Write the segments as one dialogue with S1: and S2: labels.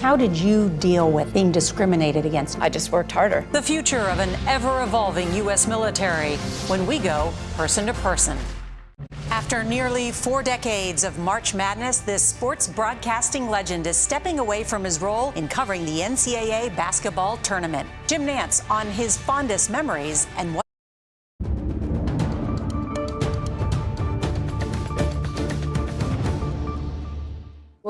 S1: How did you deal with being discriminated against?
S2: I just worked harder.
S3: The future of an ever evolving U.S. military when we go person to person. After nearly four decades of March Madness, this sports broadcasting legend is stepping away from his role in covering the NCAA basketball tournament. Jim Nantz on his fondest memories and what.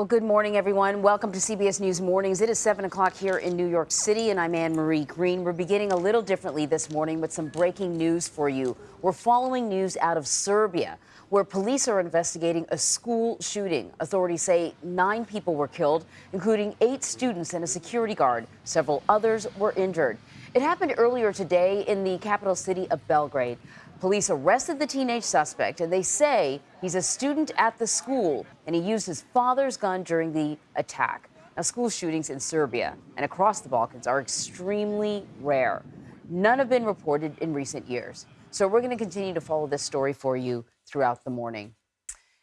S4: Good morning, everyone. Welcome to CBS News Mornings. It is 7 o'clock here in New York City, and I'm Anne Marie Green. We're beginning a little differently this morning with some breaking news for you. We're following news out of Serbia, where police are investigating a school shooting. Authorities say nine people were killed, including eight students and a security guard. Several others were injured. It happened earlier today in the capital city of Belgrade. Police arrested the teenage suspect, and they say he's a student at the school, and he used his father's gun during the attack. Now, school shootings in Serbia and across the Balkans are extremely rare. None have been reported in recent years. So we're going to continue to follow this story for you throughout the morning.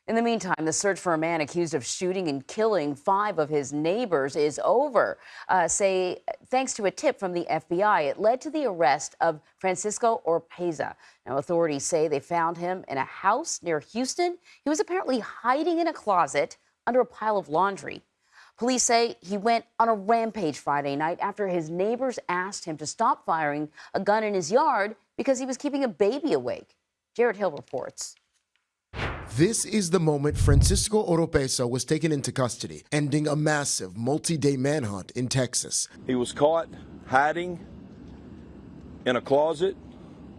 S4: In the meantime, the search for a man accused of shooting and killing five of his neighbors is over. Uh, say, thanks to a tip from the FBI, it led to the arrest of Francisco Oropeza. Now, authorities say they found him in a house near Houston. He was apparently hiding in a closet under a pile of laundry. Police say he went on a rampage Friday night after his neighbors asked him to stop firing a gun in his yard because he was keeping a baby awake. Jared Hill reports.
S5: This is the moment Francisco Oropeza was taken into custody, ending a massive multi-day manhunt in Texas.
S6: He was caught hiding in a closet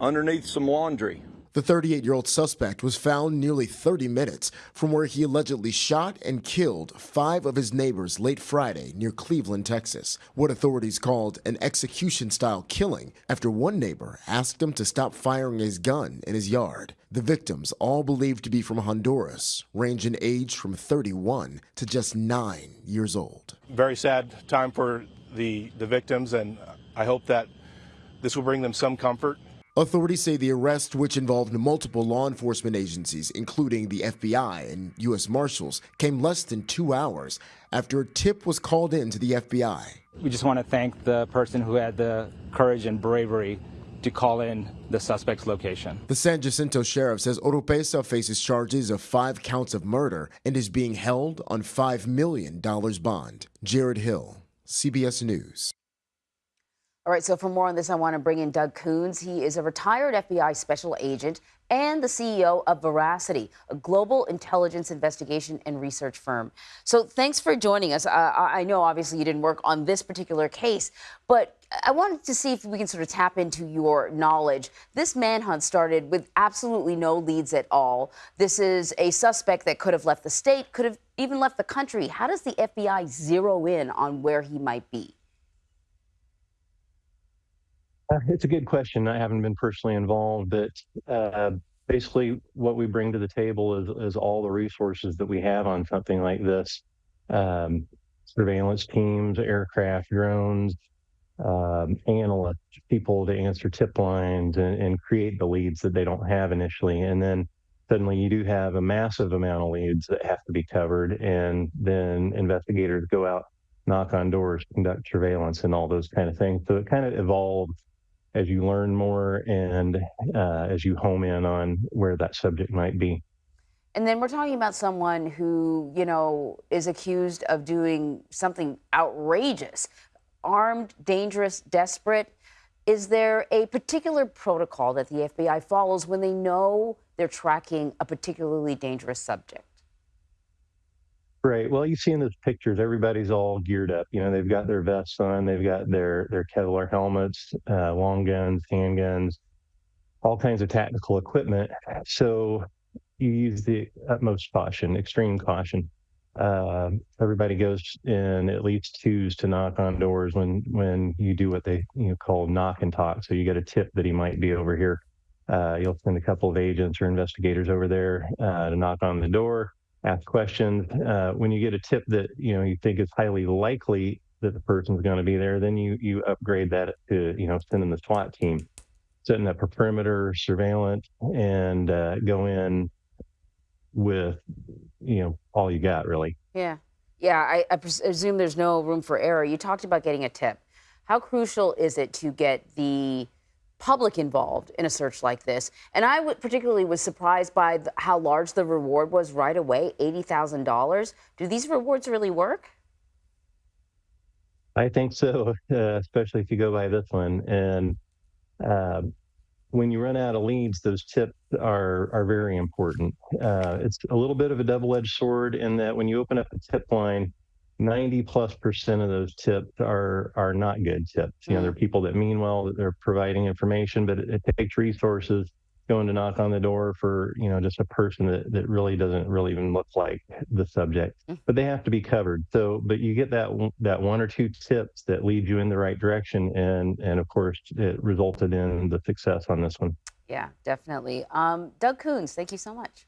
S6: underneath some laundry.
S5: The 38 year old suspect was found nearly 30 minutes from where he allegedly shot and killed five of his neighbors late Friday near Cleveland, Texas. What authorities called an execution style killing after one neighbor asked him to stop firing his gun in his yard. The victims, all believed to be from Honduras, range in age from 31 to just nine years old.
S7: Very sad time for the, the victims, and I hope that this will bring them some comfort
S5: Authorities say the arrest, which involved multiple law enforcement agencies, including the FBI and U.S. Marshals, came less than two hours after a tip was called in to the FBI.
S8: We just want to thank the person who had the courage and bravery to call in the suspect's location.
S5: The San Jacinto sheriff says Oropeza faces charges of five counts of murder and is being held on $5 million bond. Jared Hill, CBS News.
S4: All right, so for more on this, I want to bring in Doug Kouns. He is a retired FBI special agent and the CEO of Veracity, a global intelligence investigation and research firm. So thanks for joining us. Uh, I know obviously you didn't work on this particular case, but I wanted to see if we can sort of tap into your knowledge. This manhunt started with absolutely no leads at all. This is a suspect that could have left the state, could have even left the country. How does the FBI zero in on where he might be?
S9: Uh, it's a good question. I haven't been personally involved, but uh, basically, what we bring to the table is, is all the resources that we have on something like this um, surveillance teams, aircraft, drones, um, analysts, people to answer tip lines and, and create the leads that they don't have initially. And then suddenly you do have a massive amount of leads that have to be covered. And then investigators go out, knock on doors, conduct surveillance, and all those kind of things. So it kind of evolved as you learn more and uh, as you home in on where that subject might be.
S4: And then we're talking about someone who, you know, is accused of doing something outrageous, armed, dangerous, desperate. Is there a particular protocol that the FBI follows when they know they're tracking a particularly dangerous subject?
S9: Right. Well, you see in those pictures, everybody's all geared up. You know, they've got their vests on, they've got their their Kevlar helmets, uh, long guns, handguns, all kinds of tactical equipment. So you use the utmost caution, extreme caution. Uh, everybody goes in at least twos to knock on doors when when you do what they you know call knock and talk. So you get a tip that he might be over here. Uh, you'll send a couple of agents or investigators over there uh, to knock on the door ask questions. Uh, when you get a tip that you know you think is highly likely that the person's going to be there, then you you upgrade that to you know sending the SWAT team, setting up a perimeter surveillance, and uh, go in with you know all you got really.
S4: Yeah. Yeah, I, I presume there's no room for error. You talked about getting a tip. How crucial is it to get the public involved in a search like this? And I particularly was surprised by how large the reward was right away $80,000. Do these rewards really work?
S9: I think so, uh, especially if you go by this one. And uh, when you run out of leads, those tips are are very important. Uh, it's a little bit of a double-edged sword in that when you open up a tip line, 90 plus percent of those tips are are not good tips. You know, they're mm. people that mean well, that they're providing information, but it, it takes resources going to knock on the door for you know just a person that, that really doesn't really even look like the subject mm. but they have to be covered so but you get that that one or two tips that lead you in the right direction and and of course it resulted in the success on this one
S4: yeah definitely um, doug kouns thank you so much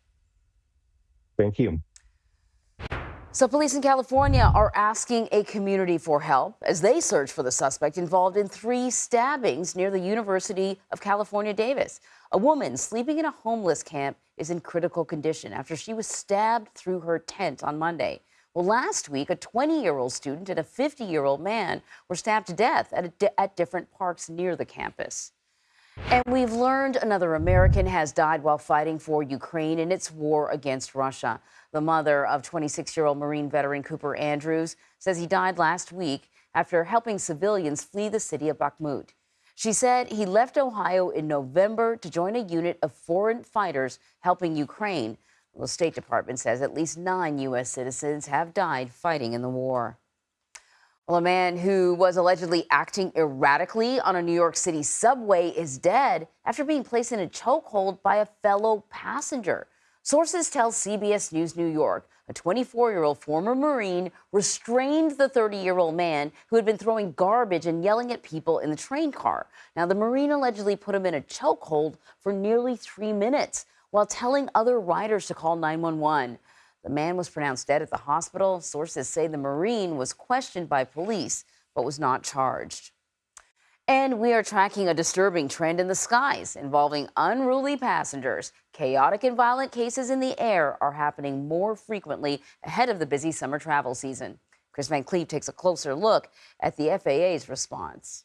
S9: thank you
S4: so, police in California are asking a community for help as they search for the suspect involved in three stabbings near the University of California, Davis. A woman sleeping in a homeless camp is in critical condition after she was stabbed through her tent on Monday. Well, last week, a 20 year old student and a 50 year old man were stabbed to death at, di at different parks near the campus. And we've learned another American has died while fighting for Ukraine in its war against Russia. The mother of 26 year old Marine veteran Cooper Andrews says he died last week after helping civilians flee the city of Bakhmut. She said he left Ohio in November to join a unit of foreign fighters helping Ukraine. The State Department says at least nine U.S. citizens have died fighting in the war. Well, a man who was allegedly acting erratically on a New York City subway is dead after being placed in a chokehold by a fellow passenger. Sources tell CBS News New York a 24 year old former Marine restrained the 30 year old man who had been throwing garbage and yelling at people in the train car. Now, the Marine allegedly put him in a chokehold for nearly three minutes while telling other riders to call 911. The man was pronounced dead at the hospital. Sources say the Marine was questioned by police but was not charged. And we are tracking a disturbing trend in the skies involving unruly passengers. Chaotic and violent cases in the air are happening more frequently ahead of the busy summer travel season. Chris Van Cleave takes a closer look at the FAA's response.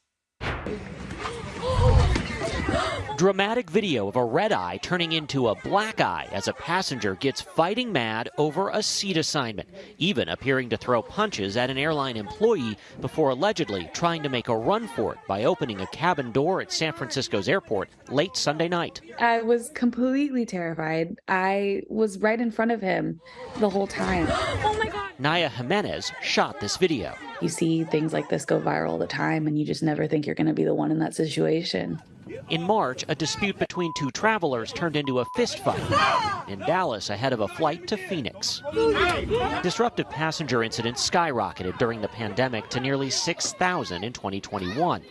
S2: Dramatic video of a red eye turning into a black eye as a passenger gets fighting mad over a seat assignment, even appearing to throw punches at an airline employee before allegedly trying to make a run for it by opening a cabin door at San Francisco's airport late Sunday night.
S10: I was completely terrified. I was right in front of him the whole time.
S2: oh my God. Naya Jimenez shot this video.
S10: You see things like this go viral all the time, and you just never think you're going to be the one in that situation.
S2: In March, a dispute between two travelers turned into a fistfight in Dallas ahead of a flight to Phoenix. Disruptive passenger incidents skyrocketed during the pandemic to nearly 6,000 in 2021.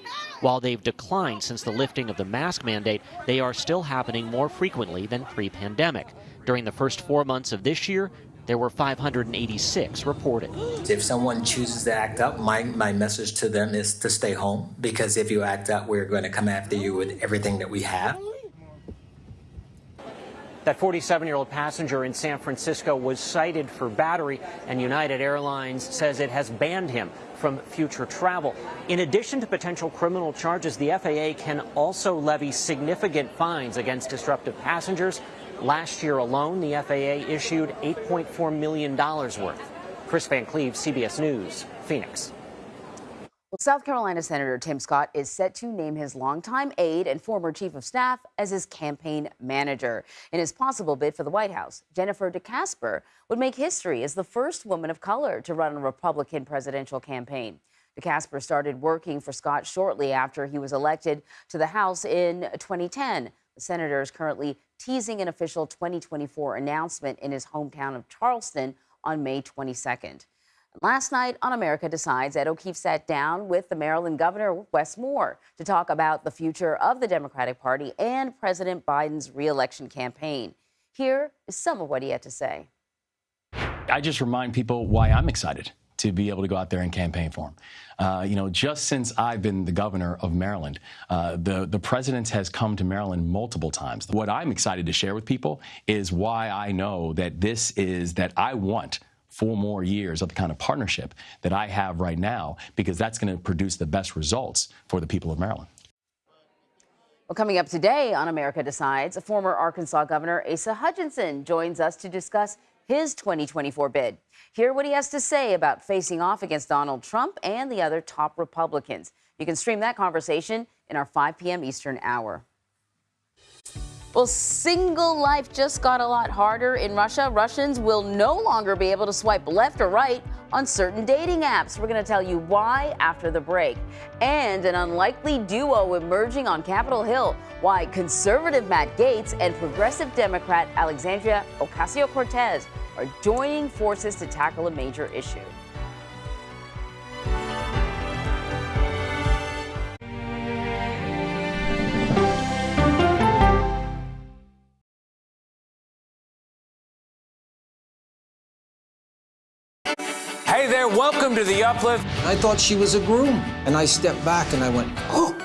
S2: While they've declined since the lifting of the mask mandate, they are still happening more frequently than pre pandemic. During the first four months of this year, there were 586 reported.
S11: If someone chooses to act up, my, my message to them is to stay home because if you act up, we're going to come after you with everything that we have.
S2: That 47 year old passenger in San Francisco was cited for battery, and United Airlines says it has banned him from future travel. In addition to potential criminal charges, the FAA can also levy significant fines against disruptive passengers Last year alone, the FAA issued $8.4 million worth. Chris Van Cleave, CBS News, Phoenix.
S4: Well, South Carolina Senator Tim Scott is set to name his longtime aide and former chief of staff as his campaign manager. In his possible bid for the White House, Jennifer DeCasper would make history as the first woman of color to run a Republican presidential campaign. DeCasper started working for Scott shortly after he was elected to the House in 2010. The senator is currently teasing an official 2024 announcement in his hometown of Charleston on May 22nd. Last night on America Decides, Ed O'Keefe sat down with the Maryland governor, Wes Moore, to talk about the future of the Democratic Party and President Biden's reelection campaign. Here is some of what he had to say.
S12: I just remind people why I'm excited to be able to go out there and campaign for him. Uh, you know, just since I've been the governor of Maryland, uh, the the president has come to Maryland multiple times. What I'm excited to share with people is why I know that this is that I want four more years of the kind of partnership that I have right now because that's going to produce the best results for the people of Maryland.
S4: Well, coming up today on America Decides, a former Arkansas Governor Asa Hutchinson joins us to discuss his 2024 bid. Hear what he has to say about facing off against Donald Trump and the other top Republicans. You can stream that conversation in our 5 p.m. Eastern hour. Well, single life just got a lot harder in Russia. Russians will no longer be able to swipe left or right on certain dating apps. We're going to tell you why after the break. And an unlikely duo emerging on Capitol Hill. Why conservative Matt Gaetz and progressive Democrat Alexandria Ocasio Cortez are joining forces to tackle a major issue.
S13: There, welcome to the Uplift.
S14: I thought she was a groom, and I stepped back and I went, Oh,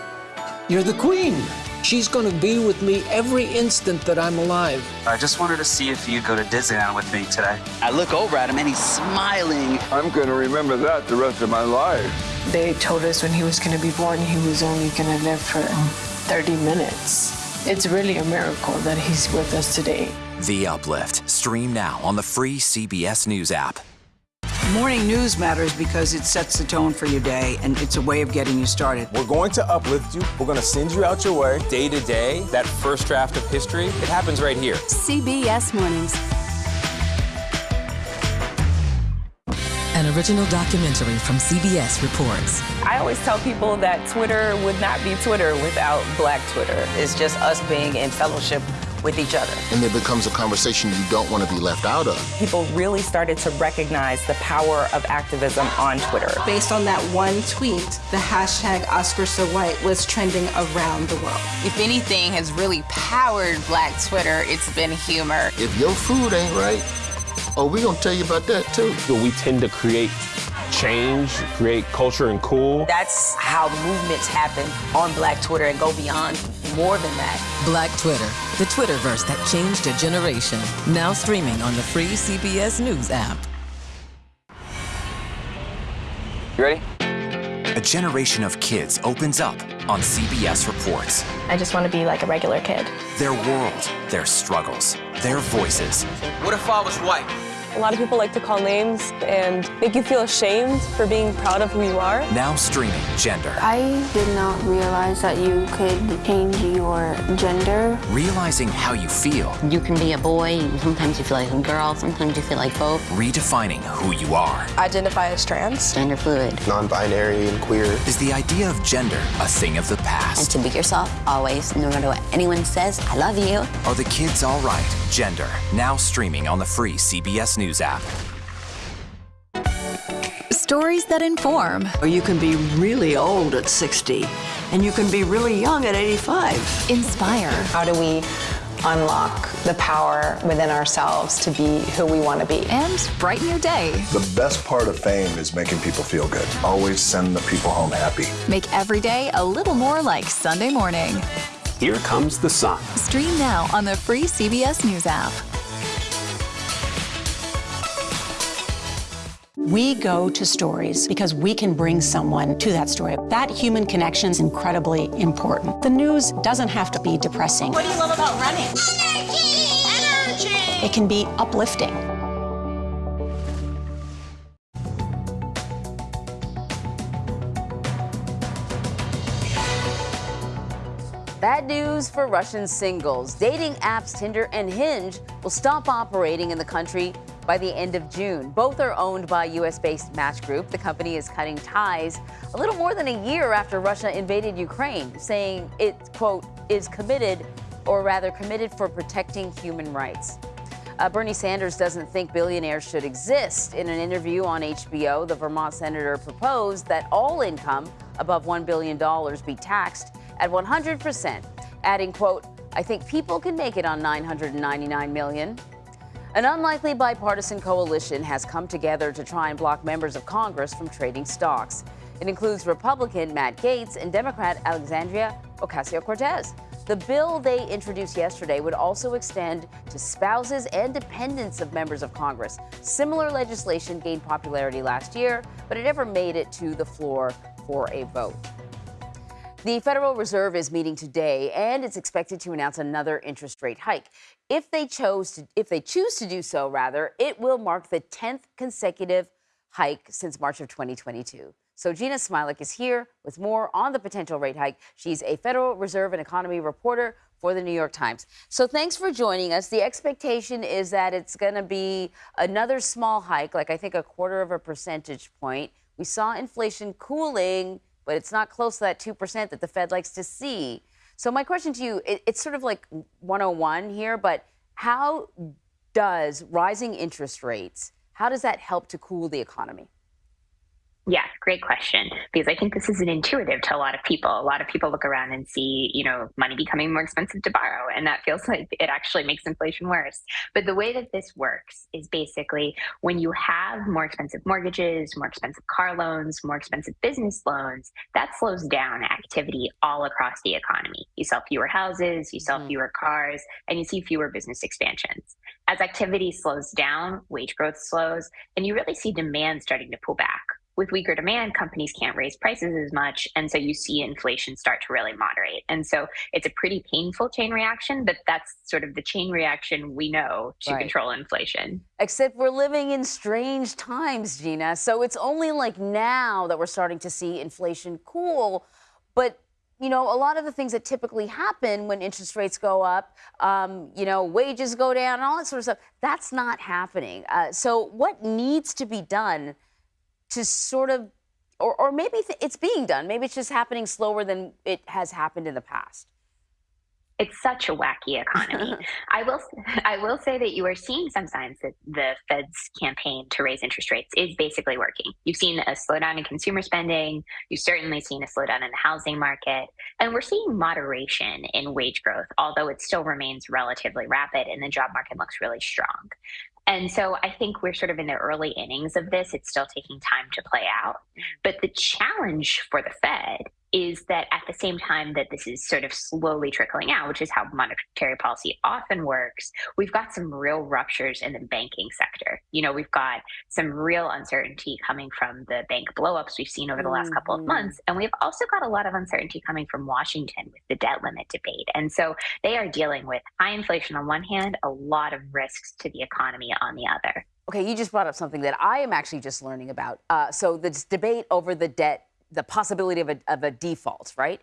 S14: you're the queen. She's going to be with me every instant that I'm alive.
S11: I just wanted to see if you'd go to Disneyland with me today. I look over at him and he's smiling.
S15: I'm going to remember that the rest of my life.
S16: They told us when he was going to be born, he was only going to live for um, 30 minutes. It's really a miracle that he's with us today.
S17: The Uplift. Stream now on the free CBS News app.
S18: Morning news matters because it sets the tone for your day and it's a way of getting you started.
S13: We're going to uplift you. We're going to send you out your way day to day. That first draft of history, it happens right here.
S19: CBS Mornings.
S20: An original documentary from CBS reports.
S21: I always tell people that Twitter would not be Twitter without Black Twitter. It's just us being in fellowship with each other.
S22: And it becomes a conversation you don't want to be left out of.
S21: People really started to recognize the power of activism on Twitter.
S23: Based on that one tweet, the hashtag Oscar So White was trending around the world.
S24: If anything has really powered Black Twitter, it's been humor.
S22: If your food ain't right, oh, we gonna tell you about that too.
S25: But we tend to create change, create culture and cool.
S21: That's how movements happen on Black Twitter and go beyond more than that.
S20: Black Twitter, the Twitterverse that changed a generation. Now streaming on the free CBS News app.
S13: You ready?
S17: A generation of kids opens up on CBS Reports.
S26: I just want to be like a regular kid.
S17: Their world, their struggles, their voices.
S13: What if I was white?
S26: A lot of people like to call names and make you feel ashamed for being proud of who you are.
S17: Now streaming Gender.
S27: I did not realize that you could change your gender.
S17: Realizing how you feel.
S28: You can be a boy, sometimes you feel like a girl, sometimes you feel like both.
S17: Redefining who you are.
S26: Identify as trans.
S28: Gender fluid.
S22: Non-binary and queer.
S17: Is the idea of gender a thing of the past?
S28: And to be yourself, always, no matter what anyone says, I love you.
S17: Are the kids all right? Gender. Now streaming on the free CBS News app.
S20: Stories that inform.
S18: Or you can be really old at 60, and you can be really young at 85.
S20: Inspire.
S26: How do we unlock the power within ourselves to be who we want to be?
S20: And brighten your day.
S29: The best part of fame is making people feel good. Always send the people home happy.
S20: Make every day a little more like Sunday morning.
S30: Here comes the sun.
S20: Stream now on the free CBS News app.
S31: We go to stories because we can bring someone to that story. That human connection is incredibly important. The news doesn't have to be depressing.
S21: What do you love about running? Energy! Energy!
S31: It can be uplifting.
S4: Bad news for Russian singles. Dating apps Tinder and Hinge will stop operating in the country by the end of June. Both are owned by US based Match Group. The company is cutting ties a little more than a year after Russia invaded Ukraine, saying it, quote, is committed, or rather committed for protecting human rights. Uh, Bernie Sanders doesn't think billionaires should exist. In an interview on HBO, the Vermont senator proposed that all income above $1 billion be taxed at 100%, adding, quote, I think people can make it on 999 million. An unlikely bipartisan coalition has come together to try and block members of Congress from trading stocks. It includes Republican Matt Gaetz and Democrat Alexandria Ocasio Cortez. The bill they introduced yesterday would also extend to spouses and dependents of members of Congress. Similar legislation gained popularity last year, but it never made it to the floor for a vote. The Federal Reserve is meeting today, and it's expected to announce another interest rate hike. If they chose to, if they choose to do so, rather, it will mark the 10th consecutive hike since March of 2022. So Jeanna Smialek is here with more on the potential rate hike. She's a Federal Reserve and economy reporter for the New York Times. So thanks for joining us. The expectation is that it's going to be another small hike, like I think a quarter of a percentage point. We saw inflation cooling, but it's not close to that 2% that the Fed likes to see. So my question to you, it, it's sort of like 101 here, but how does rising interest rates, how does that help to cool the economy?
S32: Yeah, great question. Because I think this isn't intuitive to a lot of people. A lot of people look around and see, you know, money becoming more expensive to borrow, and that feels like it actually makes inflation worse. But the way that this works is basically when you have more expensive mortgages, more expensive car loans, more expensive business loans, that slows down activity all across the economy. You sell fewer houses, you sell mm. fewer cars, and you see fewer business expansions. As activity slows down, wage growth slows, and you really see demand starting to pull back with weaker demand, companies can't raise prices as much. And so you see inflation start to really moderate. And so it's a pretty painful chain reaction, but that's sort of the chain reaction we know to right. control inflation.
S4: Except we're living in strange times, Jeanna. So it's only like now that we're starting to see inflation cool. But you know, a lot of the things that typically happen when interest rates go up, um, you know, wages go down and all that sort of stuff, that's not happening. Uh, so, what needs to be done to sort of, or, or maybe it's being done. Maybe it's just happening slower than it has happened in the past
S32: it's such a wacky economy. I will I will say that you are seeing some signs that the Fed's campaign to raise interest rates is basically working. You've seen a slowdown in consumer spending, you've certainly seen a slowdown in the housing market, and we're seeing moderation in wage growth, although it still remains relatively rapid and the job market looks really strong. And so I think we're sort of in the early innings of this. It's still taking time to play out. Mm-hmm. But the challenge for the Fed is that at the same time that this is sort of slowly trickling out, which is how monetary policy often works, we've got some real ruptures in the banking sector. You know, we've got some real uncertainty coming from the bank blowups we've seen over the last mm-hmm. couple of mm-hmm. months. And we've also got a lot of uncertainty coming from Washington with the debt limit debate. And so they are dealing with high inflation on one hand, a lot of risks to the economy on the other.
S4: Okay, you just brought up something that I am actually just learning about. Uh, so this debate over the debt the possibility of a, of a default, right?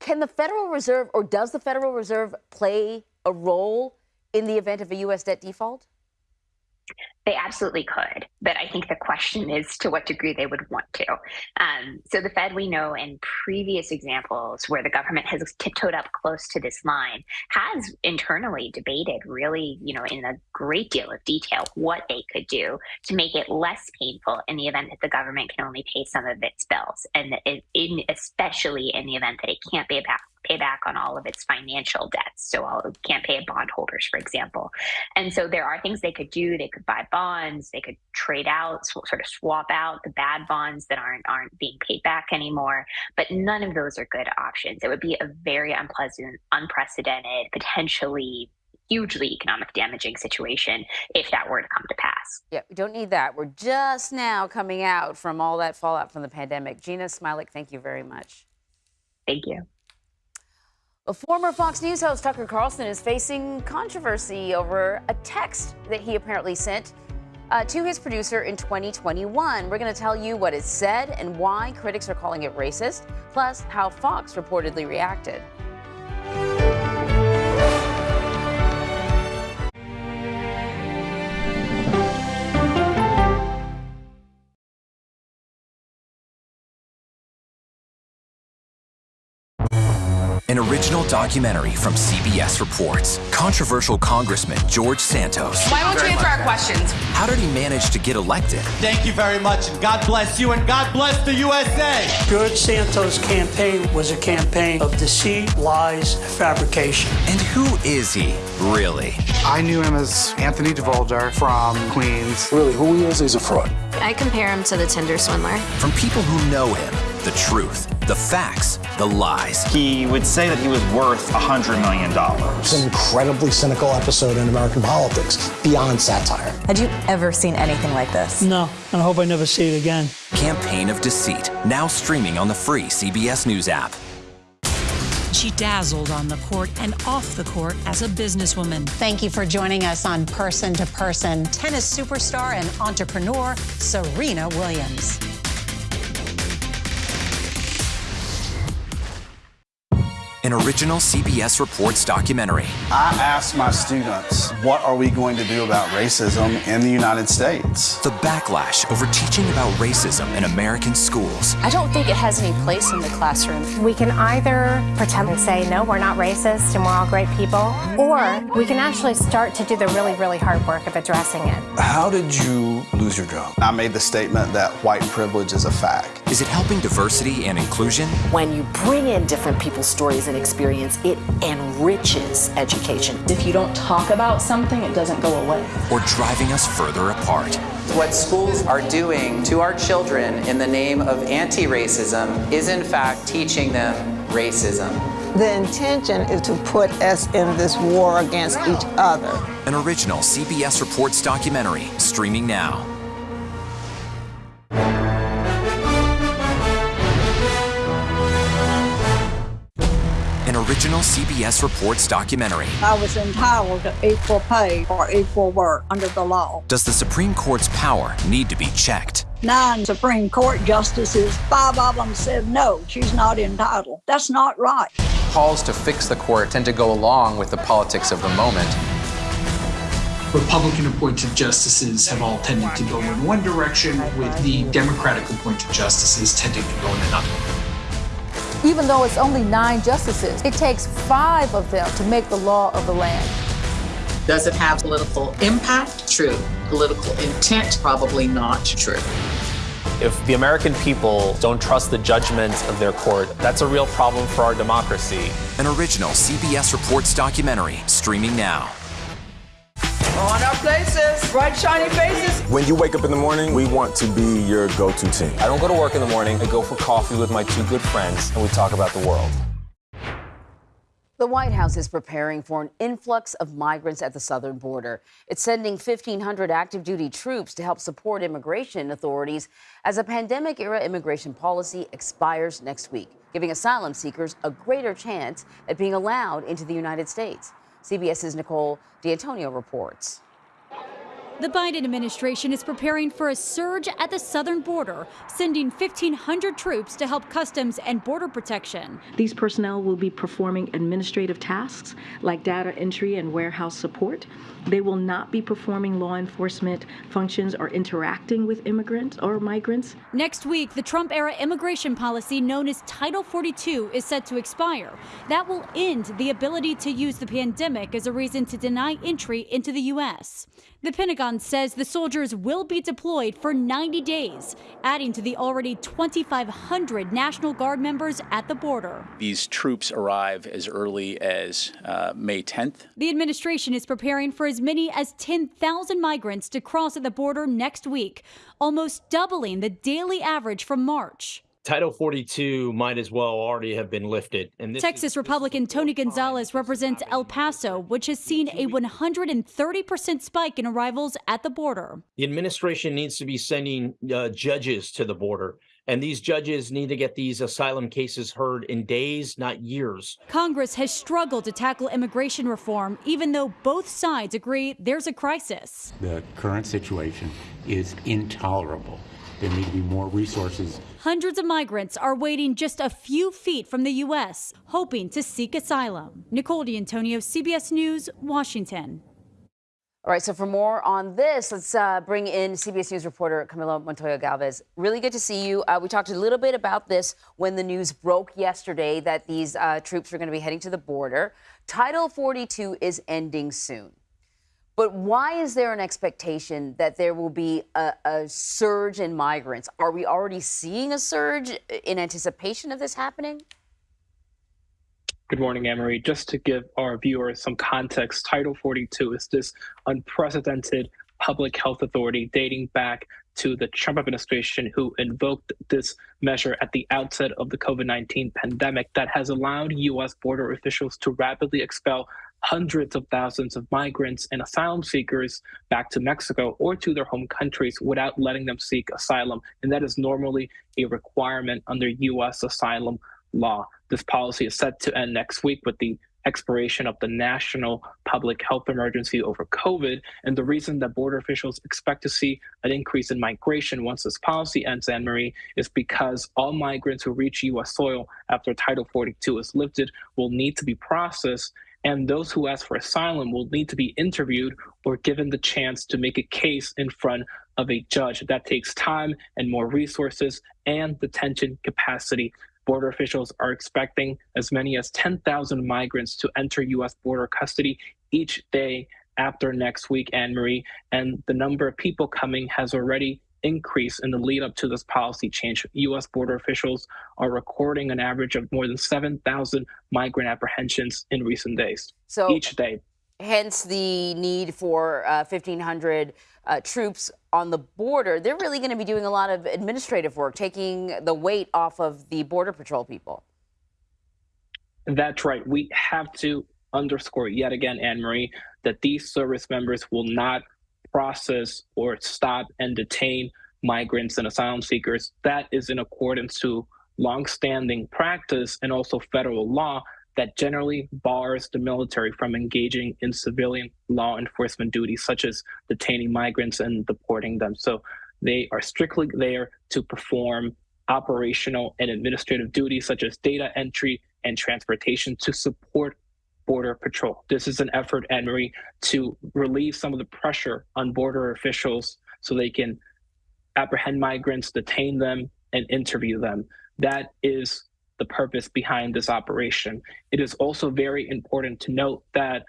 S4: Can the Federal Reserve or does the Federal Reserve play a role in the event of a U.S. debt default?
S32: They absolutely could, but I think the question is to what degree they would want to. Um, so the Fed, we know in previous examples where the government has tiptoed up close to this line, has internally debated really, you know, in a great deal of detail what they could do to make it less painful in the event that the government can only pay some of its bills, and in, especially in the event that it can't pay back pay back on all of its financial debts. So all can't pay bondholders, for example. And so there are things they could do. They could buy bonds. They could trade out, sort of swap out the bad bonds that aren't aren't being paid back anymore. But none of those are good options. It would be a very unpleasant, unprecedented, potentially hugely economic damaging situation if that were to come to pass.
S4: Yeah, we don't need that. We're just now coming out from all that fallout from the pandemic. Jeanna Smialek, thank you very much.
S32: Thank you.
S4: A former Fox News host Tucker Carlson is facing controversy over a text that he apparently sent uh, to his producer in 2021. We're going to tell you what it said and why critics are calling it racist, plus how Fox reportedly reacted.
S17: An original documentary from CBS reports. Controversial Congressman George Santos.
S33: Why won't you answer our questions?
S17: How did he manage to get elected?
S34: Thank you very much, and God bless you, and God bless the USA.
S35: George Santos' campaign was a campaign of deceit, lies, fabrication.
S17: And who is he, really?
S36: I knew him as Anthony Devolder from Queens.
S37: Really, who he is, he's a fraud.
S38: I compare him to the Tinder swindler.
S17: From people who know him The truth, the facts, the lies.
S33: He would say that he was worth $100 million.
S37: It's an incredibly cynical episode in American politics, beyond satire.
S38: Had you ever seen anything like this?
S35: No, and I hope I never see it again.
S17: Campaign of Deceit, now streaming on the free CBS News app.
S39: She dazzled on the court and off the court as a businesswoman.
S1: Thank you for joining us on Person to Person. Tennis superstar and entrepreneur Serena Williams.
S17: An original CBS Reports documentary.
S40: I asked my students, what are we going to do about racism in the United States?
S17: The backlash over teaching about racism in American schools.
S41: I don't think it has any place in the classroom.
S42: We can either pretend and say, no, we're not racist and we're all great people, or we can actually start to do the really, really hard work of addressing it.
S40: How did you lose your job? I made the statement that white privilege is a fact.
S17: Is it helping diversity and inclusion?
S43: When you bring in different people's stories and experience, it enriches education.
S44: If you don't talk about something, it doesn't go away.
S17: Or driving us further apart.
S45: What schools are doing to our children in the name of anti-racism is in fact teaching them racism.
S46: The intention is to put us in this war against each other.
S17: An original CBS Reports documentary streaming now. CBS Reports documentary.
S47: I was entitled to equal pay for equal work under the law.
S17: Does the Supreme Court's power need to be checked?
S47: Nine Supreme Court justices, five of them said no, she's not entitled. That's not right.
S48: Calls to fix the court tend to go along with the politics of the moment.
S49: Republican appointed justices have all tended to go in one direction, with the Democratic appointed justices tending to go in another.
S50: Even though it's only nine justices, it takes five of them to make the law of the land.
S51: Does it have political impact? True. Political intent? Probably not true.
S13: If the American people don't trust the judgments of their court, that's a real problem for our democracy.
S17: An original CBS Reports documentary streaming now.
S52: On our places, bright shiny faces.
S13: When you wake up in the morning, we want to be your go-to team. I don't go to work in the morning. I go for coffee with my two good friends, and we talk about the world.
S4: The White House is preparing for an influx of migrants at the southern border. It's sending 1,500 active duty troops to help support immigration authorities as a pandemic era immigration policy expires next week, giving asylum seekers a greater chance at being allowed into the United States. CBS's Nicole D'Antonio reports.
S53: The Biden administration is preparing for a surge at the southern border, sending 1,500 troops to help Customs and Border Protection.
S54: These personnel will be performing administrative tasks like data entry and warehouse support. They will not be performing law enforcement functions or interacting with immigrants or migrants.
S53: Next week, the Trump era immigration policy known as Title 42 is set to expire. That will end the ability to use the pandemic as a reason to deny entry into the U.S. The Pentagon says the soldiers will be deployed for 90 days, adding to the already 2,500 National Guard members at the border.
S55: These troops arrive as early as uh, May 10th.
S53: The administration is preparing for as many as 10,000 migrants to cross at the border next week, almost doubling the daily average from March.
S56: Title 42 might as well already have been lifted.
S53: And Texas is, Republican Tony Gonzalez represents El Paso, which has seen a 130% spike in arrivals at the border.
S56: The administration needs to be sending uh, judges to the border. And these judges need to get these asylum cases heard in days, not years.
S53: Congress has struggled to tackle immigration reform, even though both sides agree there's a crisis.
S57: The current situation is intolerable. There need to be more resources.
S53: Hundreds of migrants are waiting just a few feet from the U.S., hoping to seek asylum. Nicole D'Antonio, CBS News, Washington.
S4: All right, so for more on this, let's uh, bring in CBS News reporter Camilo Montoya Galvez. Really good to see you. Uh, we talked a little bit about this when the news broke yesterday that these uh, troops are going to be heading to the border. Title 42 is ending soon. But why is there an expectation that there will be a, a, surge in migrants? Are we already seeing a surge in anticipation of this happening?
S58: Good morning, Anne-Marie. Just to give our viewers some context, Title 42 is this unprecedented public health authority dating back to the Trump administration, who invoked this measure at the outset of the COVID 19 pandemic that has allowed U.S. border officials to rapidly expel hundreds of thousands of migrants and asylum seekers back to Mexico or to their home countries without letting them seek asylum. And that is normally a requirement under U.S. asylum law. This policy is set to end next week with the expiration of the national public health emergency over COVID. And the reason that border officials expect to see an increase in migration once this policy ends, Anne Marie, is because all migrants who reach U.S. soil after Title 42 is lifted will need to be processed. And those who ask for asylum will need to be interviewed or given the chance to make a case in front of a judge. That takes time and more resources and detention capacity. Border officials are expecting as many as 10,000 migrants to enter U.S. border custody each day after next week, Anne Marie. And the number of people coming has already increased in the lead up to this policy change. U.S. border officials are recording an average of more than 7,000 migrant apprehensions in recent days.
S4: So
S58: each day.
S4: Hence the need for uh, 1,500 uh, troops on the border. They're really going to be doing a lot of administrative work, taking the weight off of the Border Patrol people.
S58: That's right. We have to underscore yet again, Anne Marie, that these service members will not process or stop and detain migrants and asylum seekers. That is in accordance to longstanding practice and also federal law that generally bars the military from engaging in civilian law enforcement duties, such as detaining migrants and deporting them. So they are strictly there to perform operational and administrative duties, such as data entry and transportation, to support Border Patrol. This is an effort, Anne Marie, to relieve some of the pressure on border officials so they can apprehend migrants, detain them, and interview them. That is the purpose behind this operation. It is also very important to note that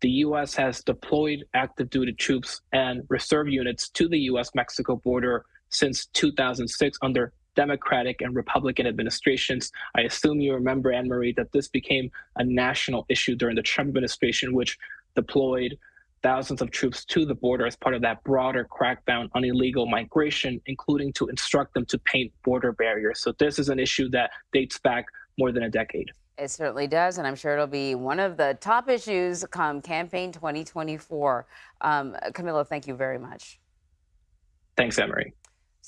S58: the U.S. has deployed active duty troops and reserve units to the U.S. Mexico border since 2006 under Democratic and Republican administrations. I assume you remember, Anne Marie, that this became a national issue during the Trump administration, which deployed thousands of troops to the border as part of that broader crackdown on illegal migration, including to instruct them to paint border barriers. So this is an issue that dates back more than a decade.
S4: It certainly does, and I'm sure it'll be one of the top issues come campaign 2024. Um, Camilo, thank you very much.
S58: Thanks, Emery.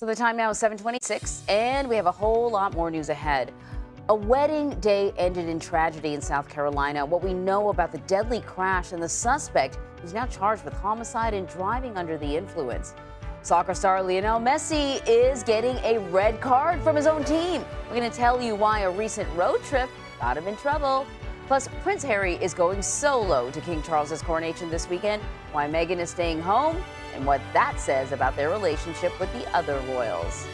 S4: So the time now is 726, and we have a whole lot more news ahead. A wedding day ended in tragedy in South Carolina. What we know about the deadly crash and the suspect who's now charged with homicide and driving under the influence. Soccer star Lionel Messi is getting a red card from his own team. We're going to tell you why a recent road trip got him in trouble. Plus, Prince Harry is going solo to King Charles's coronation this weekend, why Meghan is staying home, and what that says about their relationship with the other royals.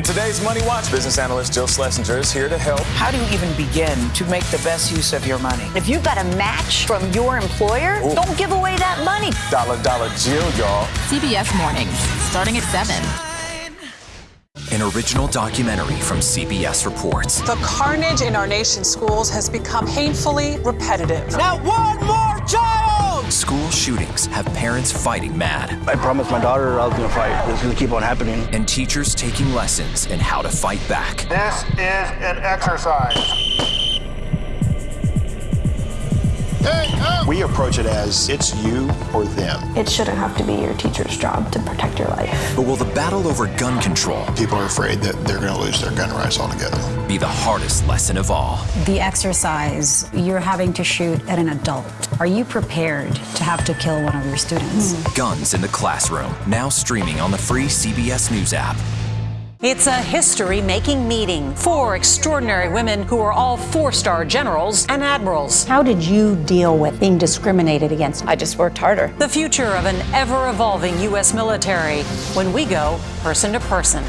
S13: In today's Money Watch, business analyst Jill Schlesinger is here to help.
S52: How do you even begin to make the best use of your money?
S43: If you've got a match from your employer,
S13: Ooh.
S43: don't give away that money.
S13: Dollar Dollar Jill, y'all.
S59: CBS Mornings, starting at 7.
S17: An original documentary from CBS Reports.
S60: The carnage in our nation's schools has become painfully repetitive.
S61: Not one more child!
S17: School shootings have parents fighting mad.
S61: I promised my daughter I was going to fight. It's going to keep on happening.
S17: And teachers taking lessons in how to fight back.
S61: This is an exercise.
S62: We approach it as it's you or them.
S44: It shouldn't have to be your teacher's job to protect your life.
S17: But will the battle over gun control
S62: People are afraid that they're going to lose their gun rights altogether.
S17: be the hardest lesson of all?
S63: The exercise, you're having to shoot at an adult. Are you prepared to have to kill one of your students?
S17: Guns in the Classroom, now streaming on the free CBS News app.
S31: It's a history making meeting. Four extraordinary women who are all four star generals and admirals.
S63: How did you deal with being discriminated against?
S44: I just worked harder.
S31: The future of an ever evolving U.S. military when we go person to person.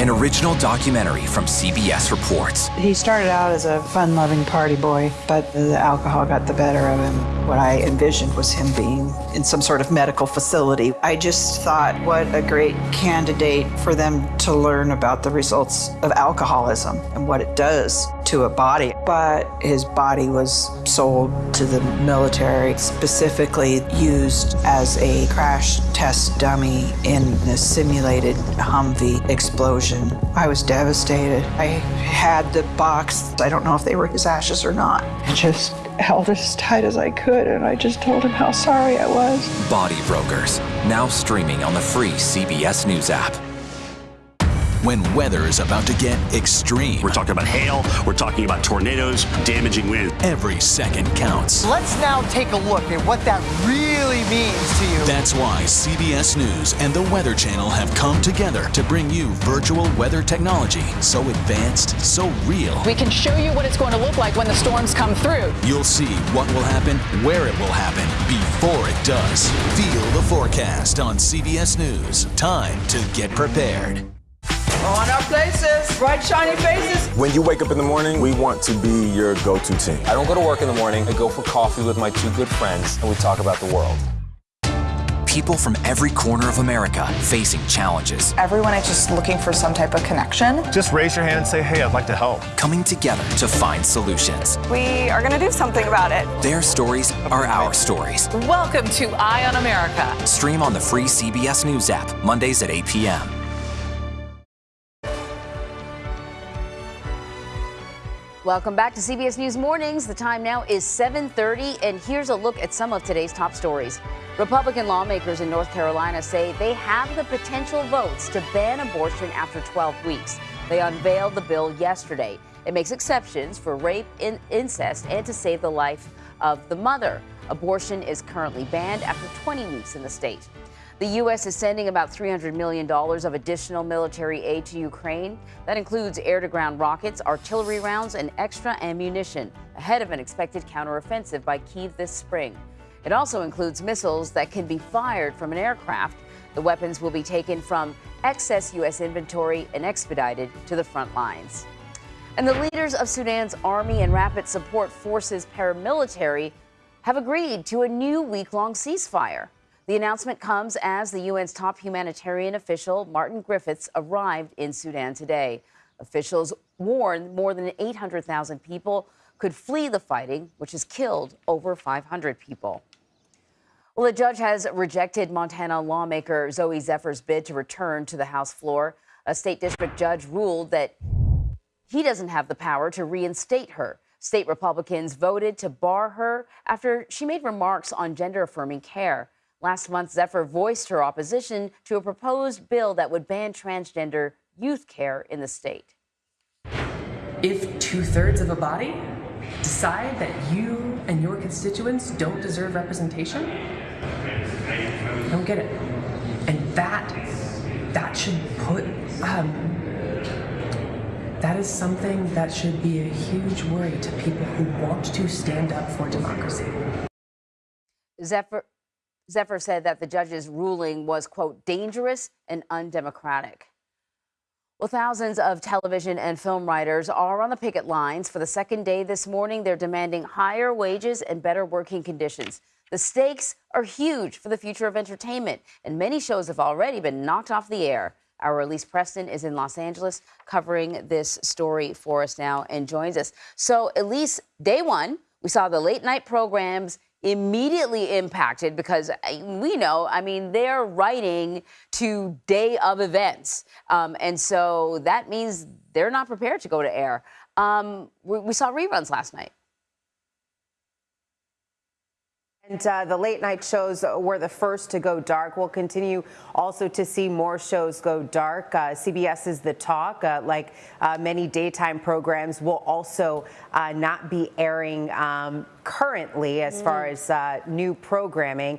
S17: An original documentary from CBS Reports.
S64: He started out as a fun loving party boy, but the alcohol got the better of him. What I envisioned was him being in some sort of medical facility. I just thought, what a great candidate for them to learn about the results of alcoholism and what it does to a body. But his body was sold to the military, specifically used as a crash test dummy in the simulated Humvee explosion. I was devastated. I had the box. I don't know if they were his ashes or not. I just held it as tight as I could, and I just told him how sorry I was.
S17: Body Brokers, now streaming on the free CBS News app
S65: when weather is about to get extreme.
S66: We're talking about hail, we're talking about tornadoes, damaging wind.
S65: Every second counts.
S67: Let's now take a look at what that really means to you.
S65: That's why CBS News and the Weather Channel have come together to bring you virtual weather technology so advanced, so real.
S68: We can show you what it's going to look like when the storms come through.
S65: You'll see what will happen, where it will happen, before it does. Feel the forecast on CBS News. Time to get prepared.
S69: On our places, bright shiny faces.
S13: When you wake up in the morning, we want to be your go-to team. I don't go to work in the morning. I go for coffee with my two good friends, and we talk about the world.
S17: People from every corner of America facing challenges.
S44: Everyone is just looking for some type of connection.
S70: Just raise your hand and say, hey, I'd like to help.
S17: Coming together to find solutions.
S44: We are going to do something about it.
S17: Their stories are our stories.
S52: Welcome to Eye on America.
S17: Stream on the free CBS News app, Mondays at 8 p.m.
S4: Welcome back to CBS News Mornings. The time now is 7:30 and here's a look at some of today's top stories. Republican lawmakers in North Carolina say they have the potential votes to ban abortion after 12 weeks. They unveiled the bill yesterday. It makes exceptions for rape, in- incest, and to save the life of the mother. Abortion is currently banned after 20 weeks in the state. The U.S. is sending about $300 million of additional military aid to Ukraine. That includes air to ground rockets, artillery rounds, and extra ammunition ahead of an expected counteroffensive by Kiev this spring. It also includes missiles that can be fired from an aircraft. The weapons will be taken from excess U.S. inventory and expedited to the front lines. And the leaders of Sudan's Army and Rapid Support Forces paramilitary have agreed to a new week long ceasefire. The announcement comes as the UN's top humanitarian official, Martin Griffiths, arrived in Sudan today. Officials warn more than 800,000 people could flee the fighting, which has killed over 500 people. Well, a judge has rejected Montana lawmaker Zooey Zephyr's bid to return to the House floor. A state district judge ruled that he doesn't have the power to reinstate her. State Republicans voted to bar her after she made remarks on gender affirming care. Last month, Zephyr voiced her opposition to a proposed bill that would ban transgender youth care in the state.
S71: If two thirds of a body decide that you and your constituents don't deserve representation, I don't get it. And that, that should put, um, that is something that should be a huge worry to people who want to stand up for democracy.
S4: Zephyr, Zephyr said that the judge's ruling was, quote, dangerous and undemocratic. Well, thousands of television and film writers are on the picket lines for the second day this morning. They're demanding higher wages and better working conditions. The stakes are huge for the future of entertainment, and many shows have already been knocked off the air. Our Elise Preston is in Los Angeles covering this story for us now and joins us. So, Elise, day one, we saw the late night programs immediately impacted because uh, we know, I mean, they're writing to day of events. Um, and so that means they're not prepared to go to air. Um, we, we saw reruns last night.
S72: And uh, the late night shows were the first to go dark. We'll continue also to see more shows go dark. Uh, CBS is the talk. Uh, like uh, many daytime programs, will also uh, not be airing um, currently as mm. far as uh, new programming.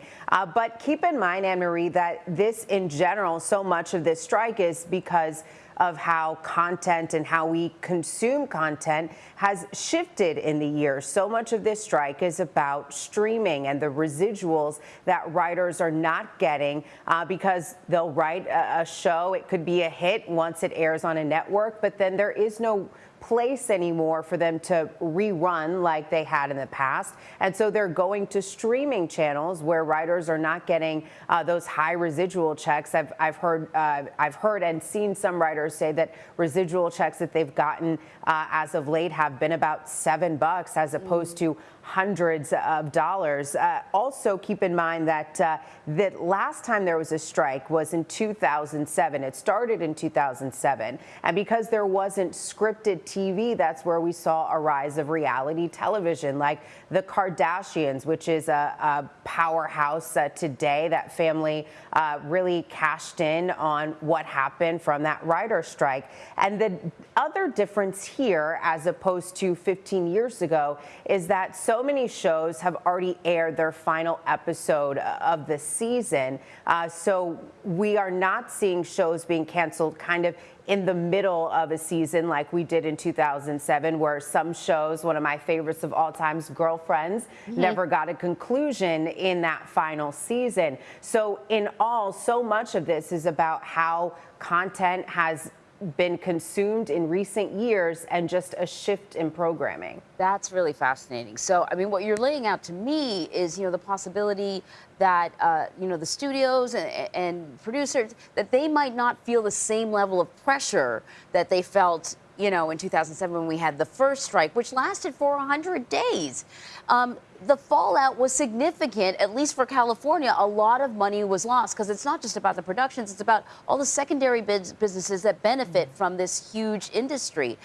S72: but keep in mind, Anne Marie, that this in general, so much of this strike is because of how content and how we consume content has shifted in the years. So much of this strike is about streaming and the residuals that writers are not getting uh, because they'll write a, a show. It could be a hit once it airs on a network, but then there is no place anymore for them to rerun like they had in the past. And so they're going to streaming channels where writers are not getting uh, those high residual checks. I've, I've heard uh, I've heard and seen some writers say that residual checks that they've gotten uh, as of late have been about seven bucks as opposed to hundreds of dollars. Uh, also, keep in mind that uh, the last time there was a strike was in 2007. It started in 2007. And because there wasn't scripted TV, that's where we saw a rise of reality television like The Kardashians, which is a, a powerhouse uh, today. That family uh, really cashed in on what happened from that writer strike. And the other difference here, as opposed to 15 years ago, is that so many shows have already aired their final episode of the season. Uh, so we are not seeing shows being canceled kind of in the middle of a season like we did in 2007 where some shows one of my favorites of all times girlfriends mm-hmm. never got a conclusion in that final season so in all so much of this is about how content has been consumed in recent years and just a shift in programming.
S4: That's really fascinating. So, I mean, what you're laying out to me is, you know, the possibility that, uh, you know, the studios and, and producers, that they might not feel the same level of pressure that they felt you know, in 2007 when we had the first strike, which lasted for 100 days. Um, the fallout was significant, at least for California. A lot of money was lost because it's not just about the productions, it's about all the secondary businesses that benefit from this huge industry.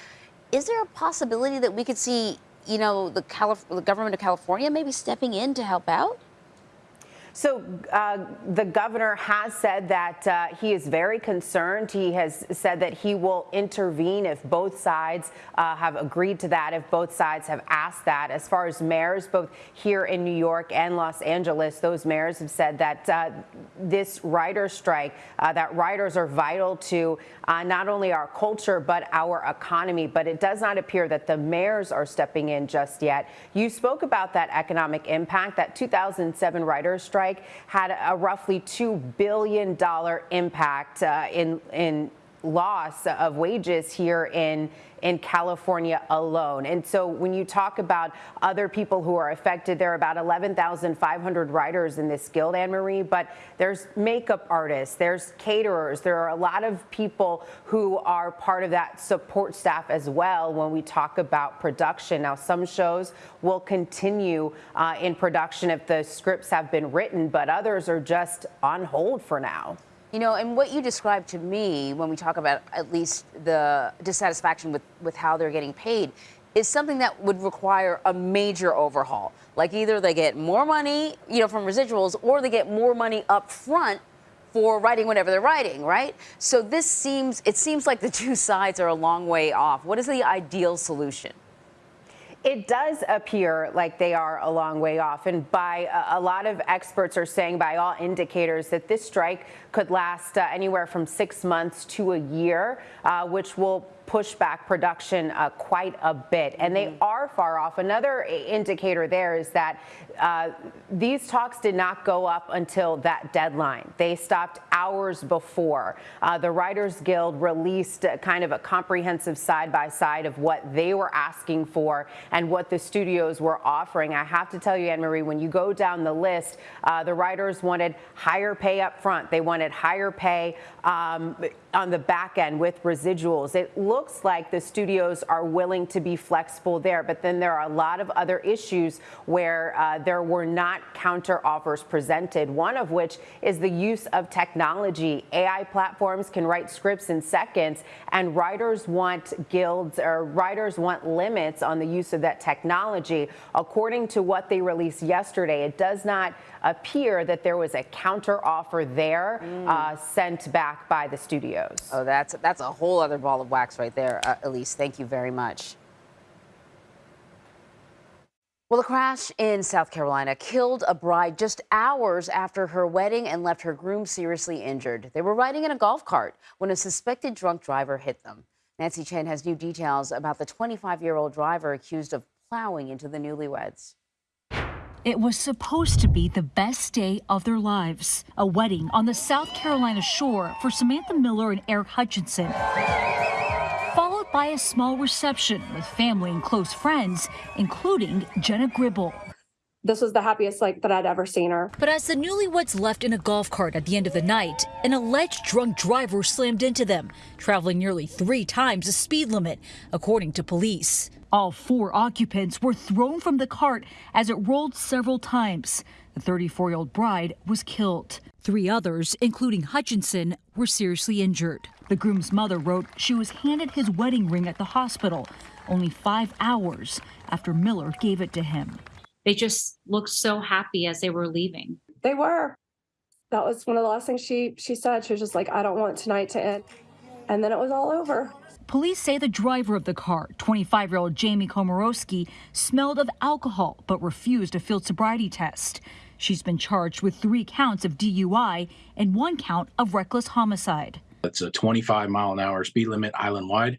S4: Is there a possibility that we could see, you know, the, Calif the government of California maybe stepping in to help out?
S72: So uh, the governor has said that uh, he is very concerned. He has said that he will intervene if both sides uh, have agreed to that, if both sides have asked that. As far as mayors, both here in New York and Los Angeles, those mayors have said that uh, this writer strike, uh, that writers are vital to uh, not only our culture but our economy. But it does not appear that the mayors are stepping in just yet. You spoke about that economic impact, that 2007 writers strike strike had a roughly $2 billion impact uh, in, in loss of wages here in in California alone. And so when you talk about other people who are affected, there are about 11,500 writers in this guild, Anne Marie, but there's makeup artists, there's caterers, there are a lot of people who are part of that support staff as well when we talk about production. Now, some shows will continue uh, in production if the scripts have been written, but others are just on hold for now.
S4: You know, and what you described to me when we talk about at least the dissatisfaction with, with how they're getting paid is something that would require a major overhaul. Like either they get more money, you know, from residuals or they get more money up front for writing whatever they're writing, right? So this seems, it seems like the two sides are a long way off. What is the ideal solution?
S72: It does appear like they are a long way off. And by a lot of experts are saying, by all indicators, that this strike could last uh, anywhere from six months to a year, uh, which will push back production uh, quite a bit. And they mm-hmm. are far off. Another indicator there is that uh, these talks did not go up until that deadline. They stopped hours before. Uh, the Writers Guild released kind of a comprehensive side by side of what they were asking for and what the studios were offering. I have to tell you, Anne Marie, when you go down the list, uh, the writers wanted higher pay up front. They wanted higher pay um, on the back end with residuals. It looks like the studios are willing to be flexible there, but then there are a lot of other issues where uh, there were not counter offers presented, one of which is the use of technology. AI platforms can write scripts in seconds, and writers want guilds or writers want limits on the use of that technology. According to what they released yesterday, it does not appear that there was a counteroffer there mm. uh, sent back by the studios.
S4: Oh, that's that's a whole other ball of wax right there, uh, Elise. Thank you very much. Well, a crash in South Carolina killed a bride just hours after her wedding and left her groom seriously injured. They were riding in a golf cart when a suspected drunk driver hit them. Nancy Chen has new details about the 25 year old driver accused of plowing into the newlyweds.
S73: It was supposed to be the best day of their lives a wedding on the South Carolina shore for Samantha Miller and Eric Hutchinson followed by a small reception with family and close friends, including Jenna Gribble.
S74: This was the happiest like that I'd ever seen her.
S73: But as the newlyweds left in a golf cart at the end of the night, an alleged drunk driver slammed into them, traveling nearly three times the speed limit, according to police. All four occupants were thrown from the cart as it rolled several times. The 34 year old bride was killed. Three others, including Hutchinson, were seriously injured. The groom's mother wrote she was handed his wedding ring at the hospital only five hours after Miller gave it to him.
S75: They just looked so happy as they were leaving.
S74: They were. That was one of the last things she she said. She was just like, I don't want tonight to end. And then it was all over.
S73: Police say the driver of the car, 25 year old Jamie Komoroski, smelled of alcohol but refused a field sobriety test. She's been charged with three counts of DUI and one count of reckless homicide.
S76: It's a 25 mile an hour speed limit island wide.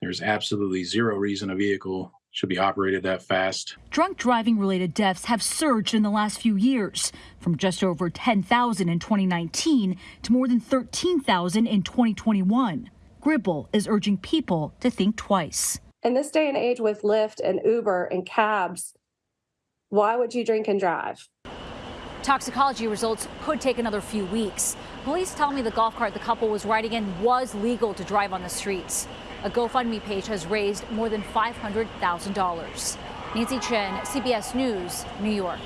S76: There's absolutely zero reason a vehicle should be operated that fast.
S73: Drunk driving related deaths have surged in the last few years, from just over 10,000 in 2019 to more than 13,000 in 2021. Gribble is urging people to think twice.
S74: In this day and age with Lyft and Uber and cabs, why would you drink and drive?
S73: Toxicology results could take another few weeks. Police tell me the golf cart the couple was riding in was legal to drive on the streets. A GoFundMe page has raised more than $500,000. Nancy Chen, CBS News, New York.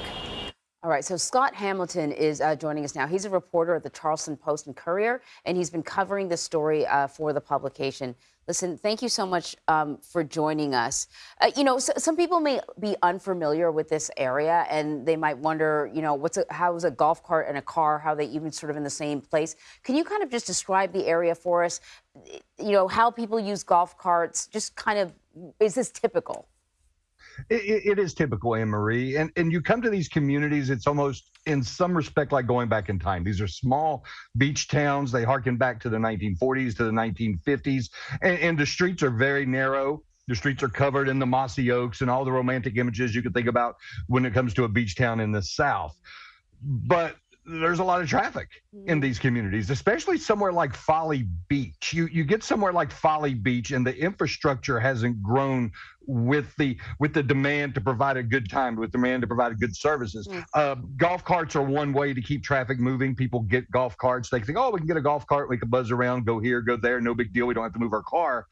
S4: All right, so Scott Hamilton is uh, joining us now. He's a reporter at the Charleston Post and Courier, and he's been covering this story uh, for the publication. Listen, thank you so much um, for joining us. Uh, you know, so, some people may be unfamiliar with this area, and they might wonder, you know, what's a, how is a golf cart and a car, how they even sort of in the same place? Can you kind of just describe the area for us? You know, how people use golf carts? Just kind of, is this typical?
S77: It, it is typical, Anne Marie. And and you come to these communities, it's almost in some respect like going back in time. These are small beach towns. They harken back to the 1940s to the 1950s, and, and the streets are very narrow. The streets are covered in the mossy oaks and all the romantic images you could think about when it comes to a beach town in the South. But there's a lot of traffic in these communities, especially somewhere like Folly Beach. You you get somewhere like Folly Beach, and the infrastructure hasn't grown with the with the demand to provide a good time, with demand to provide good services. Mm. Uh, golf carts are one way to keep traffic moving. People get golf carts. They think, oh, we can get a golf cart. We can buzz around, go here, go there. No big deal. We don't have to move our car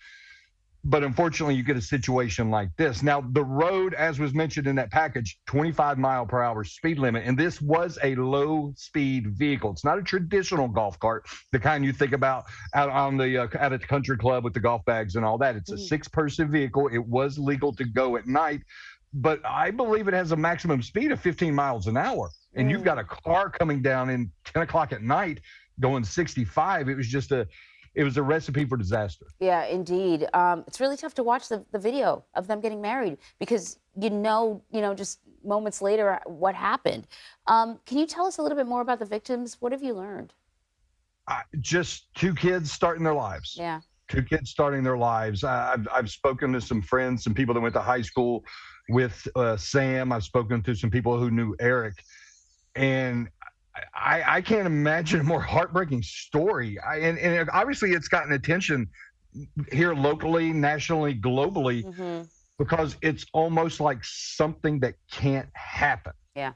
S77: but unfortunately, you get a situation like this. Now, the road, as was mentioned in that package, 25 mile per hour speed limit, and this was a low speed vehicle. It's not a traditional golf cart, the kind you think about out on the uh, at a country club with the golf bags and all that. It's a mm. six person vehicle. It was legal to go at night, but I believe it has a maximum speed of 15 miles an hour. And you've mm. got a car coming down in 10 o'clock at night going 65. It was just a it was a recipe for disaster.
S4: Yeah, indeed. Um, it's really tough to watch the, the video of them getting married because you know, you know, just moments later what happened. Um, can you tell us a little bit more about the victims? What have you learned?
S77: Uh, just two kids starting their lives.
S4: Yeah.
S77: Two kids starting their lives. I've, I've spoken to some friends, some people that went to high school with uh, Sam. I've spoken to some people who knew Eric. And I, I can't imagine a more heartbreaking story. I, and, and obviously, it's gotten attention here locally, nationally, globally, mm-hmm. because it's almost like something that can't happen.
S4: Yeah.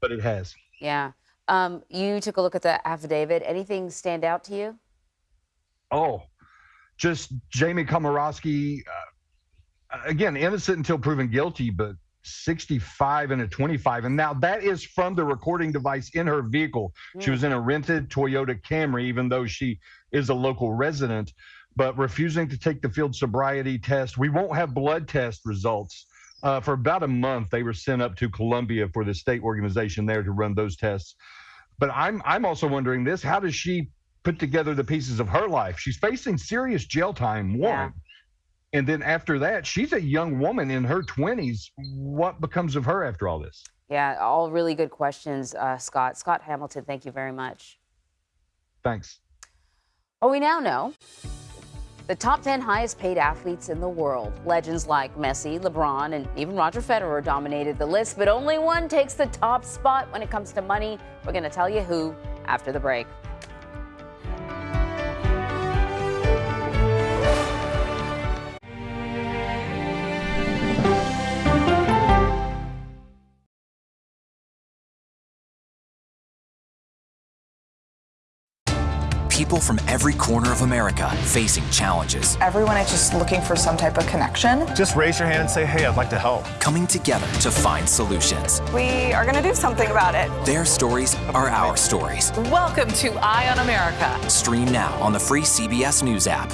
S77: But it has.
S4: Yeah. Um, you took a look at the affidavit. Anything stand out to you?
S77: Oh, just Jamie Komoroski. Uh, again, innocent until proven guilty, but 65 and a 25. And now that is from the recording device in her vehicle. Mm. She was in a rented Toyota Camry, even though she is a local resident, but refusing to take the field sobriety test. We won't have blood test results. Uh, for about a month, they were sent up to Columbia for the state organization there to run those tests. But I'm I'm also wondering this: How does she put together the pieces of her life? She's facing serious jail time. One, And then after that, she's a young woman in her 20s. What becomes of her after all this?
S4: Yeah, all really good questions, uh, Scott. Scott Hamilton, thank you very much.
S77: Thanks.
S4: Well, we now know the top 10 highest paid athletes in the world. Legends like Messi, LeBron, and even Roger Federer dominated the list, but only one takes the top spot when it comes to money. We're going to tell you who after the break.
S17: People from every corner of America facing challenges.
S44: Everyone is just looking for some type of connection.
S70: Just raise your hand and say, hey, I'd like to help.
S17: Coming together to find solutions.
S44: We are going to do something about it.
S17: Their stories are our stories.
S68: Welcome to Eye on America.
S17: Stream now on the free CBS News app.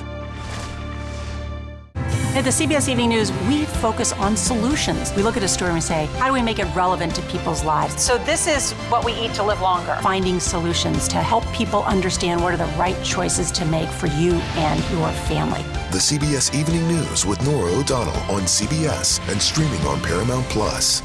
S31: At the CBS Evening News, we focus on solutions. We look at a story and we say, how do we make it relevant to people's lives? So this is what we eat to live longer. Finding solutions to help people understand what are the right choices to make for you and your family.
S29: The CBS Evening News with Norah O'Donnell on CBS and streaming on Paramount Plus.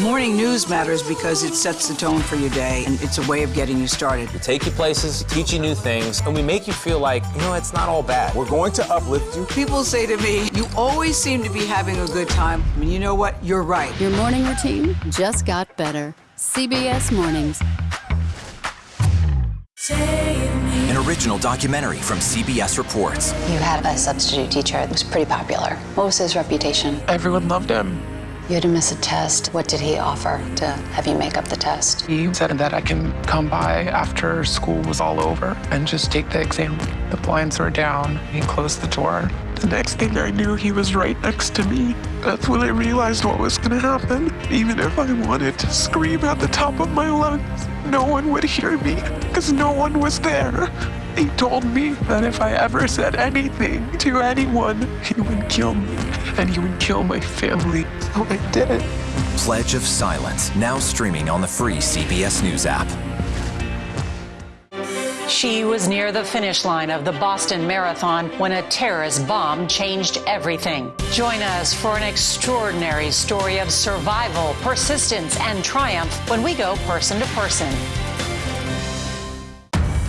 S18: Morning news matters because it sets the tone for your day and it's a way of getting you started.
S13: We take you places, teach you new things, and we make you feel like, you know, it's not all bad. We're going to uplift you.
S18: People say to me, you always seem to be having a good time. I mean, you know what? You're right.
S78: Your morning routine just got better. CBS Mornings.
S17: An original documentary from CBS Reports.
S79: You had a substitute teacher that was pretty popular. What was his reputation?
S80: Everyone loved him.
S79: You had to miss a test. What did he offer to have you make up the test?
S80: He said that I can come by after school was all over and just take the exam. The blinds were down. He closed the door. The next thing I knew, he was right next to me. That's when I realized what was going to happen. Even if I wanted to scream at the top of my lungs, no one would hear me because no one was there. He told me that if I ever said anything to anyone, he would kill me and he would kill my family. So I did it.
S17: Pledge of Silence, now streaming on the free CBS News app.
S31: She was near the finish line of the Boston Marathon when a terrorist bomb changed everything. Join us for an extraordinary story of survival, persistence, and triumph when we go person to person.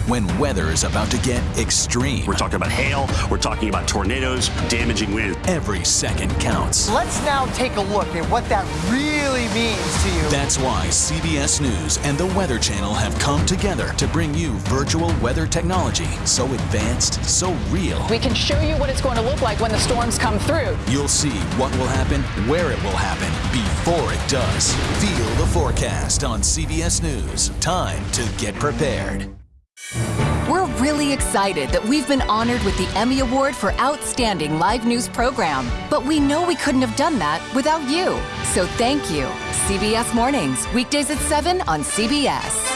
S65: When weather is about to get extreme.
S66: We're talking about hail, we're talking about tornadoes, damaging wind.
S65: Every second counts.
S67: Let's now take a look at what that really means to you.
S65: That's why CBS News and the Weather Channel have come together to bring you virtual weather technology so advanced, so real.
S68: We can show you what it's going to look like when the storms come through.
S65: You'll see what will happen, where it will happen, before it does. Feel the forecast on CBS News. Time to get prepared.
S20: We're really excited that we've been honored with the Emmy Award for Outstanding Live News Program. But we know we couldn't have done that without you. So thank you. CBS Mornings, weekdays at 7 on CBS.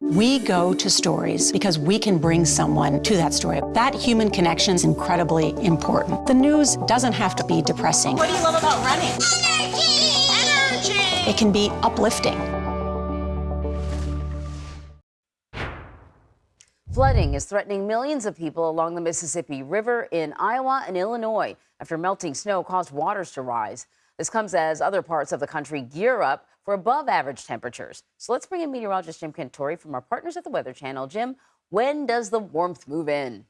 S31: We go to stories because we can bring someone to that story. That human connection is incredibly important. The news doesn't have to be depressing.
S81: What do you love about running? Energy! Energy!
S31: It can be uplifting.
S4: Flooding is threatening millions of people along the Mississippi River in Iowa and Illinois after melting snow caused waters to rise. This comes as other parts of the country gear up for above average temperatures. So let's bring in meteorologist Jim Cantore from our partners at the Weather Channel. Jim, when does the warmth move in?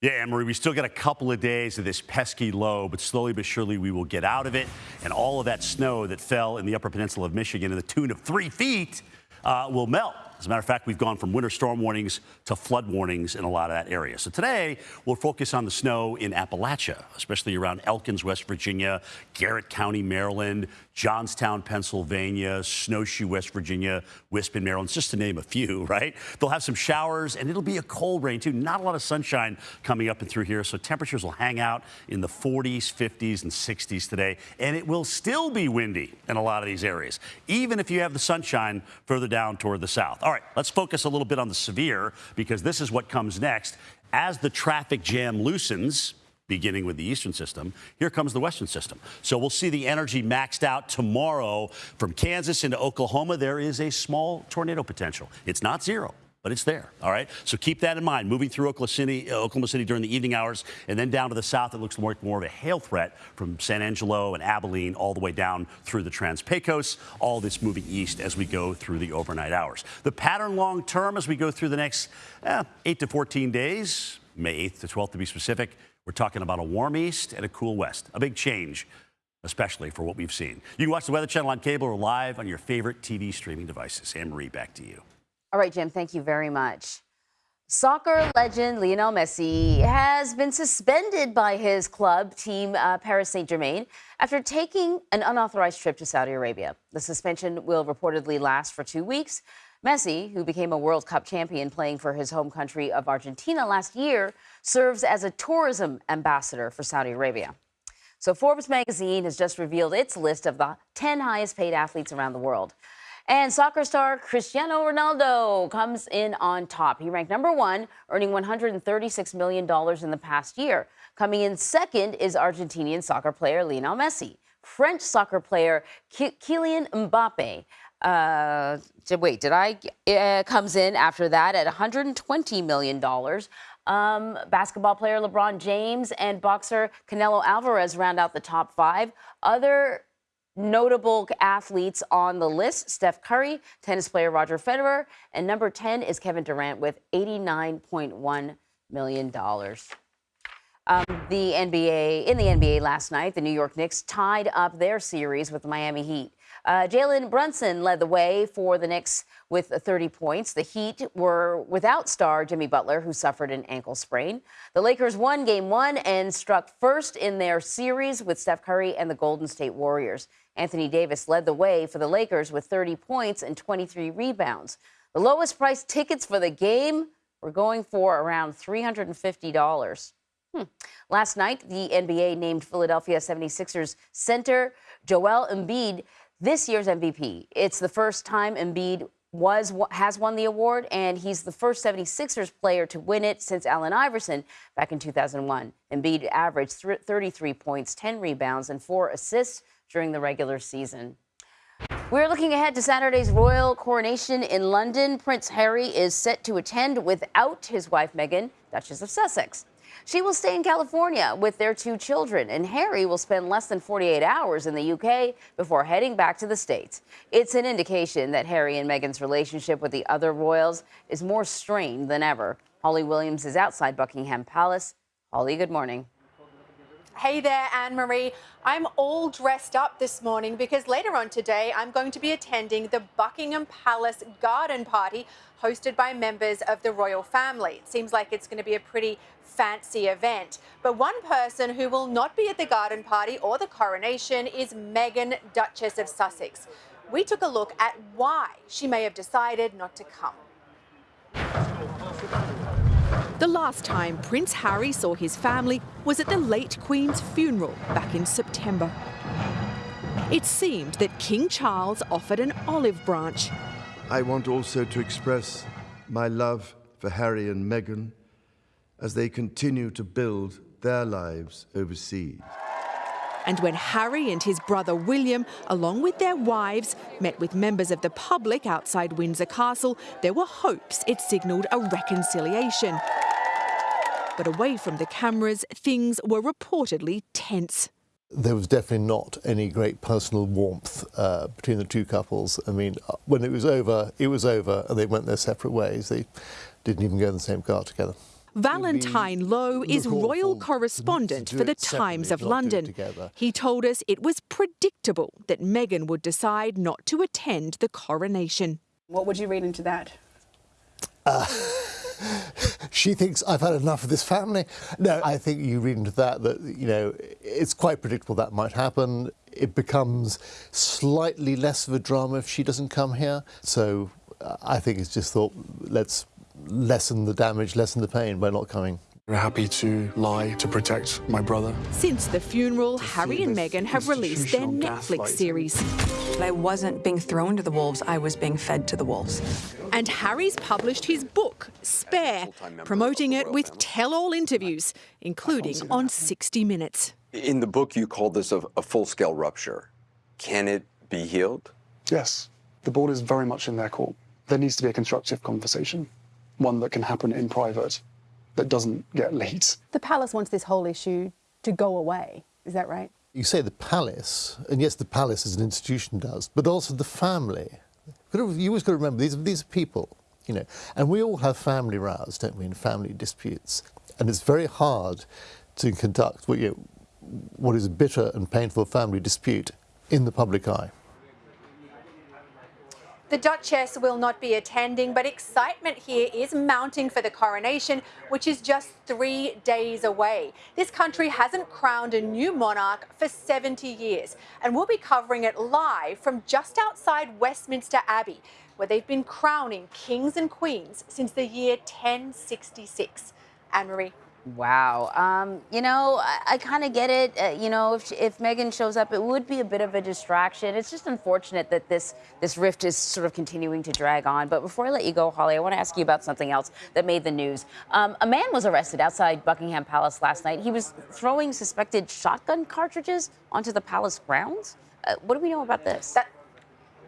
S66: Yeah, Marie, we still got a couple of days of this pesky low, but slowly but surely we will get out of it. And all of that snow that fell in the upper peninsula of Michigan to the tune of three feet uh, will melt. As a matter of fact, we've gone from winter storm warnings to flood warnings in a lot of that area. So today, we'll focus on the snow in Appalachia, especially around Elkins, West Virginia, Garrett County, Maryland, Johnstown, Pennsylvania, Snowshoe, West Virginia, Wispin, Maryland, just to name a few, right? They'll have some showers, and it'll be a cold rain, too. Not a lot of sunshine coming up and through here, so temperatures will hang out in the 40s, 50s, and 60s today, and it will still be windy in a lot of these areas, even if you have the sunshine further down toward the south. All right, let's focus a little bit on the severe, because this is what comes next. As the traffic jam loosens, beginning with the eastern system. Here comes the western system. So we'll see the energy maxed out tomorrow from Kansas into Oklahoma. There is a small tornado potential. It's not zero. but it's there. All right. So keep that in mind. Moving through Oklahoma City, uh, Oklahoma City during the evening hours, and then down to the south, it looks more, more of a hail threat from San Angelo and Abilene all the way down through the Trans Pecos. All this moving east as we go through the overnight hours. The pattern long term as we go through the next eh, 8 to 14 days, May 8th to 12th to be specific, we're talking about a warm east and a cool west. A big change especially for what we've seen. You can watch the Weather Channel on cable or live on your favorite TV streaming devices. Anne Marie, back to you.
S4: All right, Jim, thank you very much. Soccer legend Lionel Messi has been suspended by his club team, uh, Paris Saint Germain, after taking an unauthorized trip to Saudi Arabia. The suspension will reportedly last for two weeks. Messi, who became a World Cup champion playing for his home country of Argentina last year, serves as a tourism ambassador for Saudi Arabia. So Forbes magazine has just revealed its list of the 10 highest paid athletes around the world. And soccer star Cristiano Ronaldo comes in on top. He ranked number one, earning $136 million in the past year. Coming in second is Argentinian soccer player Lionel Messi. French soccer player Kylian Mbappe. Uh, wait, did I? Uh, comes in after that at $120 million. Um, basketball player LeBron James and boxer Canelo Alvarez round out the top five. Other notable athletes on the list Steph Curry, tennis player Roger Federer, and number 10 is Kevin Durant with $89.1 million. Um, the NBA, in the NBA last night, the New York Knicks tied up their series with the Miami Heat. Uh, Jalen Brunson led the way for the Knicks with 30 points. The Heat were without star Jimmy Butler, who suffered an ankle sprain. The Lakers won game one and struck first in their series with Steph Curry and the Golden State Warriors. Anthony Davis led the way for the Lakers with 30 points and 23 rebounds. The lowest priced tickets for the game were going for around $350. Hmm. Last night, the NBA named Philadelphia 76ers center Joel Embiid this year's MVP. It's the first time Embiid was has won the award, and he's the first 76ers player to win it since Allen Iverson back in 2001. Embiid averaged 33 points, 10 rebounds, and four assists during the regular season. We're looking ahead to Saturday's royal coronation in London. Prince Harry is set to attend without his wife Meghan, Duchess of Sussex. She will stay in California with their two children, and Harry will spend less than 48 hours in the UK before heading back to the States. It's an indication that Harry and Meghan's relationship with the other royals is more strained than ever. Holly Williams is outside Buckingham Palace. Holly, good morning.
S82: Hey there, Anne Marie. I'm all dressed up this morning because later on today I'm going to be attending the Buckingham Palace garden party hosted by members of the royal family. It seems like it's going to be a pretty fancy event. But one person who will not be at the garden party or the coronation is Meghan, Duchess of Sussex. We took a look at why she may have decided not to come.
S83: The last time Prince Harry saw his family was at the late Queen's funeral back in September. It seemed that King Charles offered an olive branch.
S84: I want also to express my love for Harry and Meghan as they continue to build their lives overseas.
S83: And when Harry and his brother William, along with their wives, met with members of the public outside Windsor Castle, there were hopes it signalled a reconciliation. But away from the cameras, things were reportedly tense.
S85: There was definitely not any great personal warmth uh, between the two couples. I mean, uh, when it was over, it was over, and they went their separate ways. They didn't even go in the same car together.
S83: Valentine Low is royal correspondent for the Times of London. He told us it was predictable that Meghan would decide not to attend the coronation.
S68: What would you read into that?
S85: Uh, she thinks I've had enough of this family. No, I think you read into that that, you know, it's quite predictable that might happen. It becomes slightly less of a drama if she doesn't come here. So uh, I think it's just thought, let's lessen the damage, lessen the pain by not coming.
S86: We're happy to lie to protect my brother.
S83: Since the funeral, Harry and Meghan have released their Netflix series.
S87: I wasn't being thrown to the wolves, I was being fed to the wolves.
S83: And Harry's published his book, Spare, promoting it with tell-all interviews, including on 60 Minutes.
S88: In the book, you call this a, a full-scale rupture. Can it be healed?
S86: Yes. The ball is very much in their court. There needs to be a constructive conversation. one that can happen in private that doesn't get leaked.
S89: The palace wants this whole issue to go away. Is that right?
S85: You say the palace, and yes, the palace as an institution does, but also the family. You always got to remember these, these are people, you know, and we all have family rows, don't we, and family disputes. And it's very hard to conduct what, you know, what is a bitter and painful family dispute in the public eye.
S82: The Duchess will not be attending, but excitement here is mounting for the coronation, which is just three days away. This country hasn't crowned a new monarch for 70 years, and we'll be covering it live from just outside Westminster Abbey, where they've been crowning kings and queens since the year 1066. Anne Marie.
S4: Wow. Um, you know, I, I kind of get it. Uh, you know, if, if Meghan shows up, it would be a bit of a distraction. It's just unfortunate that this this rift is sort of continuing to drag on. But before I let you go, Holly, I want to ask you about something else that made the news. Um, a man was arrested outside Buckingham Palace last night. He was throwing suspected shotgun cartridges onto the palace grounds. Uh, what do we know about this?
S82: That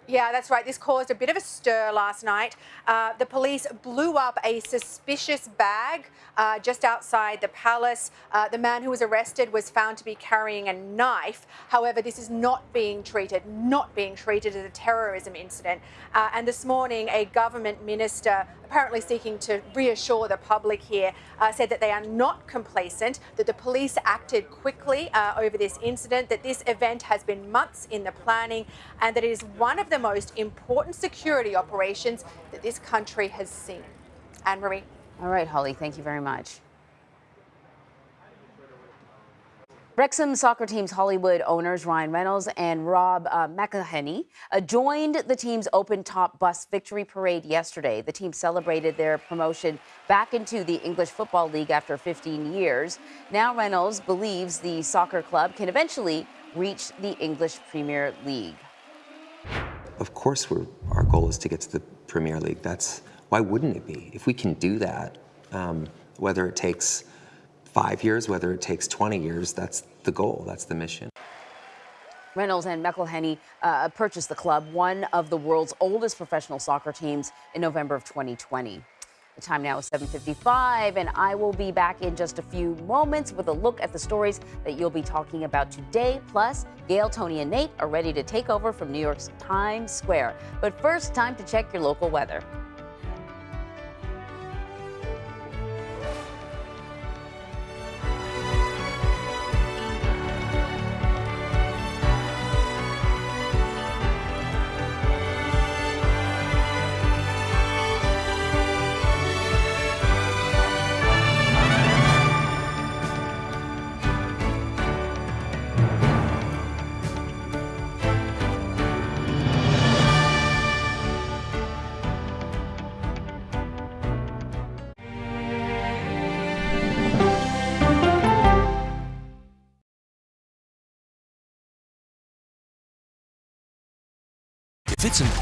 S82: yeah, that's right. This caused a bit of a stir last night. Uh, the police blew up a suspicious bag uh, just outside the palace. Uh, the man who was arrested was found to be carrying a knife. However, this is not being treated, not being treated as a terrorism incident. Uh, and this morning, a government minister, apparently seeking to reassure the public here, uh, said that they are not complacent, that the police acted quickly uh, over this incident, that this event has been months in the planning, and that it is one of the most important security operations that this country has seen. Anne Marie.
S4: All right, Holly, thank you very much. Wrexham soccer team's Hollywood owners Ryan Reynolds and Rob uh, McElhenney uh, joined the team's open top bus victory parade yesterday. The team celebrated their promotion back into the English Football League after 15 years. Now Reynolds believes the soccer club can eventually reach the English Premier League.
S90: Of course, our goal is to get to the Premier League. That's why wouldn't it be? If we can do that, um, whether it takes five years, whether it takes 20 years, that's the goal, that's the mission.
S4: Reynolds and McElhenney uh, purchased the club, one of the world's oldest professional soccer teams, in November of 2020. The time now is 7:55, and I will be back in just a few moments with a look at the stories that you'll be talking about today. Plus, Gail, Tony, and Nate are ready to take over from New York's Times Square. But first, time to check your local weather.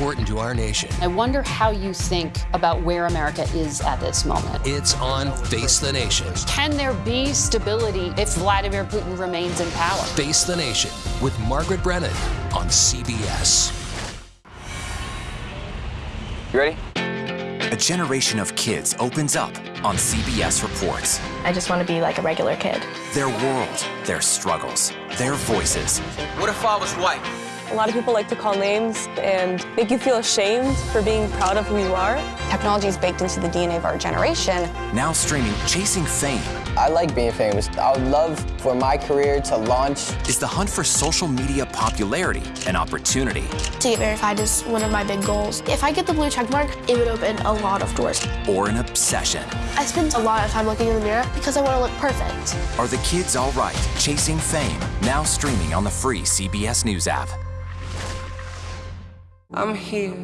S91: Important to our nation,
S92: I wonder how you think about where America is at this moment.
S91: It's on Face the Nation.
S92: Can there be stability if Vladimir Putin remains in power?
S91: Face the Nation with Margaret Brennan on CBS.
S17: You ready? A generation of kids opens up on CBS Reports.
S93: I just want to be like a regular kid.
S17: Their world, their struggles, their voices.
S94: What if I was white?
S95: A lot of people like to call names and make you feel ashamed for being proud of who you are.
S93: Technology is baked into the DNA of our generation.
S17: Now streaming Chasing Fame.
S96: I like being famous. I would love for my career to launch.
S17: Is the hunt for social media popularity an opportunity?
S93: To get verified is one of my big goals. If I get the blue check mark, it would open a lot of doors.
S17: Or an obsession?
S93: I spend a lot of time looking in the mirror because I want to look perfect.
S17: Are the kids all right? Chasing Fame. Now streaming on the free CBS News app.
S94: I'm here.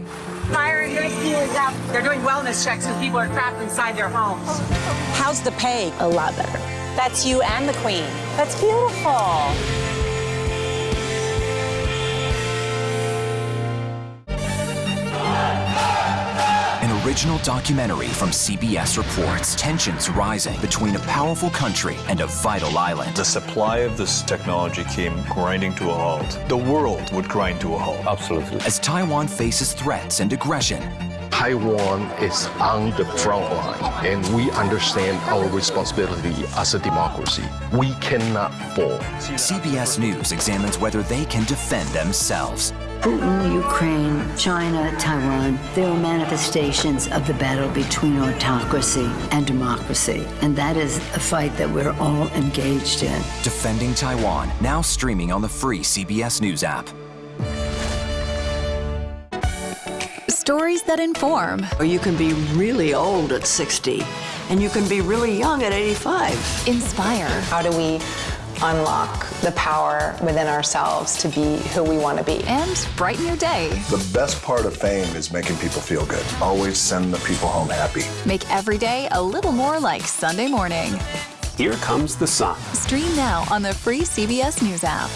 S97: Fire and rescue is out. They're doing wellness checks when people are trapped inside their homes.
S98: How's the pay?
S93: A lot better.
S98: That's you and the queen.
S97: That's beautiful.
S17: Original documentary from CBS reports tensions rising between a powerful country and a vital island.
S99: The supply of this technology came grinding to a halt. The world would grind to a halt. Absolutely.
S17: As Taiwan faces threats and aggression,
S86: Taiwan is on the front line, and we understand our responsibility as a democracy. We cannot fall.
S17: CBS News examines whether they can defend themselves.
S100: Putin, Ukraine, China, Taiwan, there are manifestations of the battle between autocracy and democracy. And that is a fight that we're all engaged in.
S17: Defending Taiwan, now streaming on the free CBS News app.
S31: Stories that inform.
S101: Or you can be really old at 60, and you can be really young at 85.
S31: Inspire.
S18: How do we unlock the power within ourselves to be who we want to be?
S31: And brighten your day.
S29: The best part of fame is making people feel good. Always send the people home happy.
S31: Make every day a little more like Sunday morning.
S13: Here comes the sun.
S31: Stream now on the free CBS News app.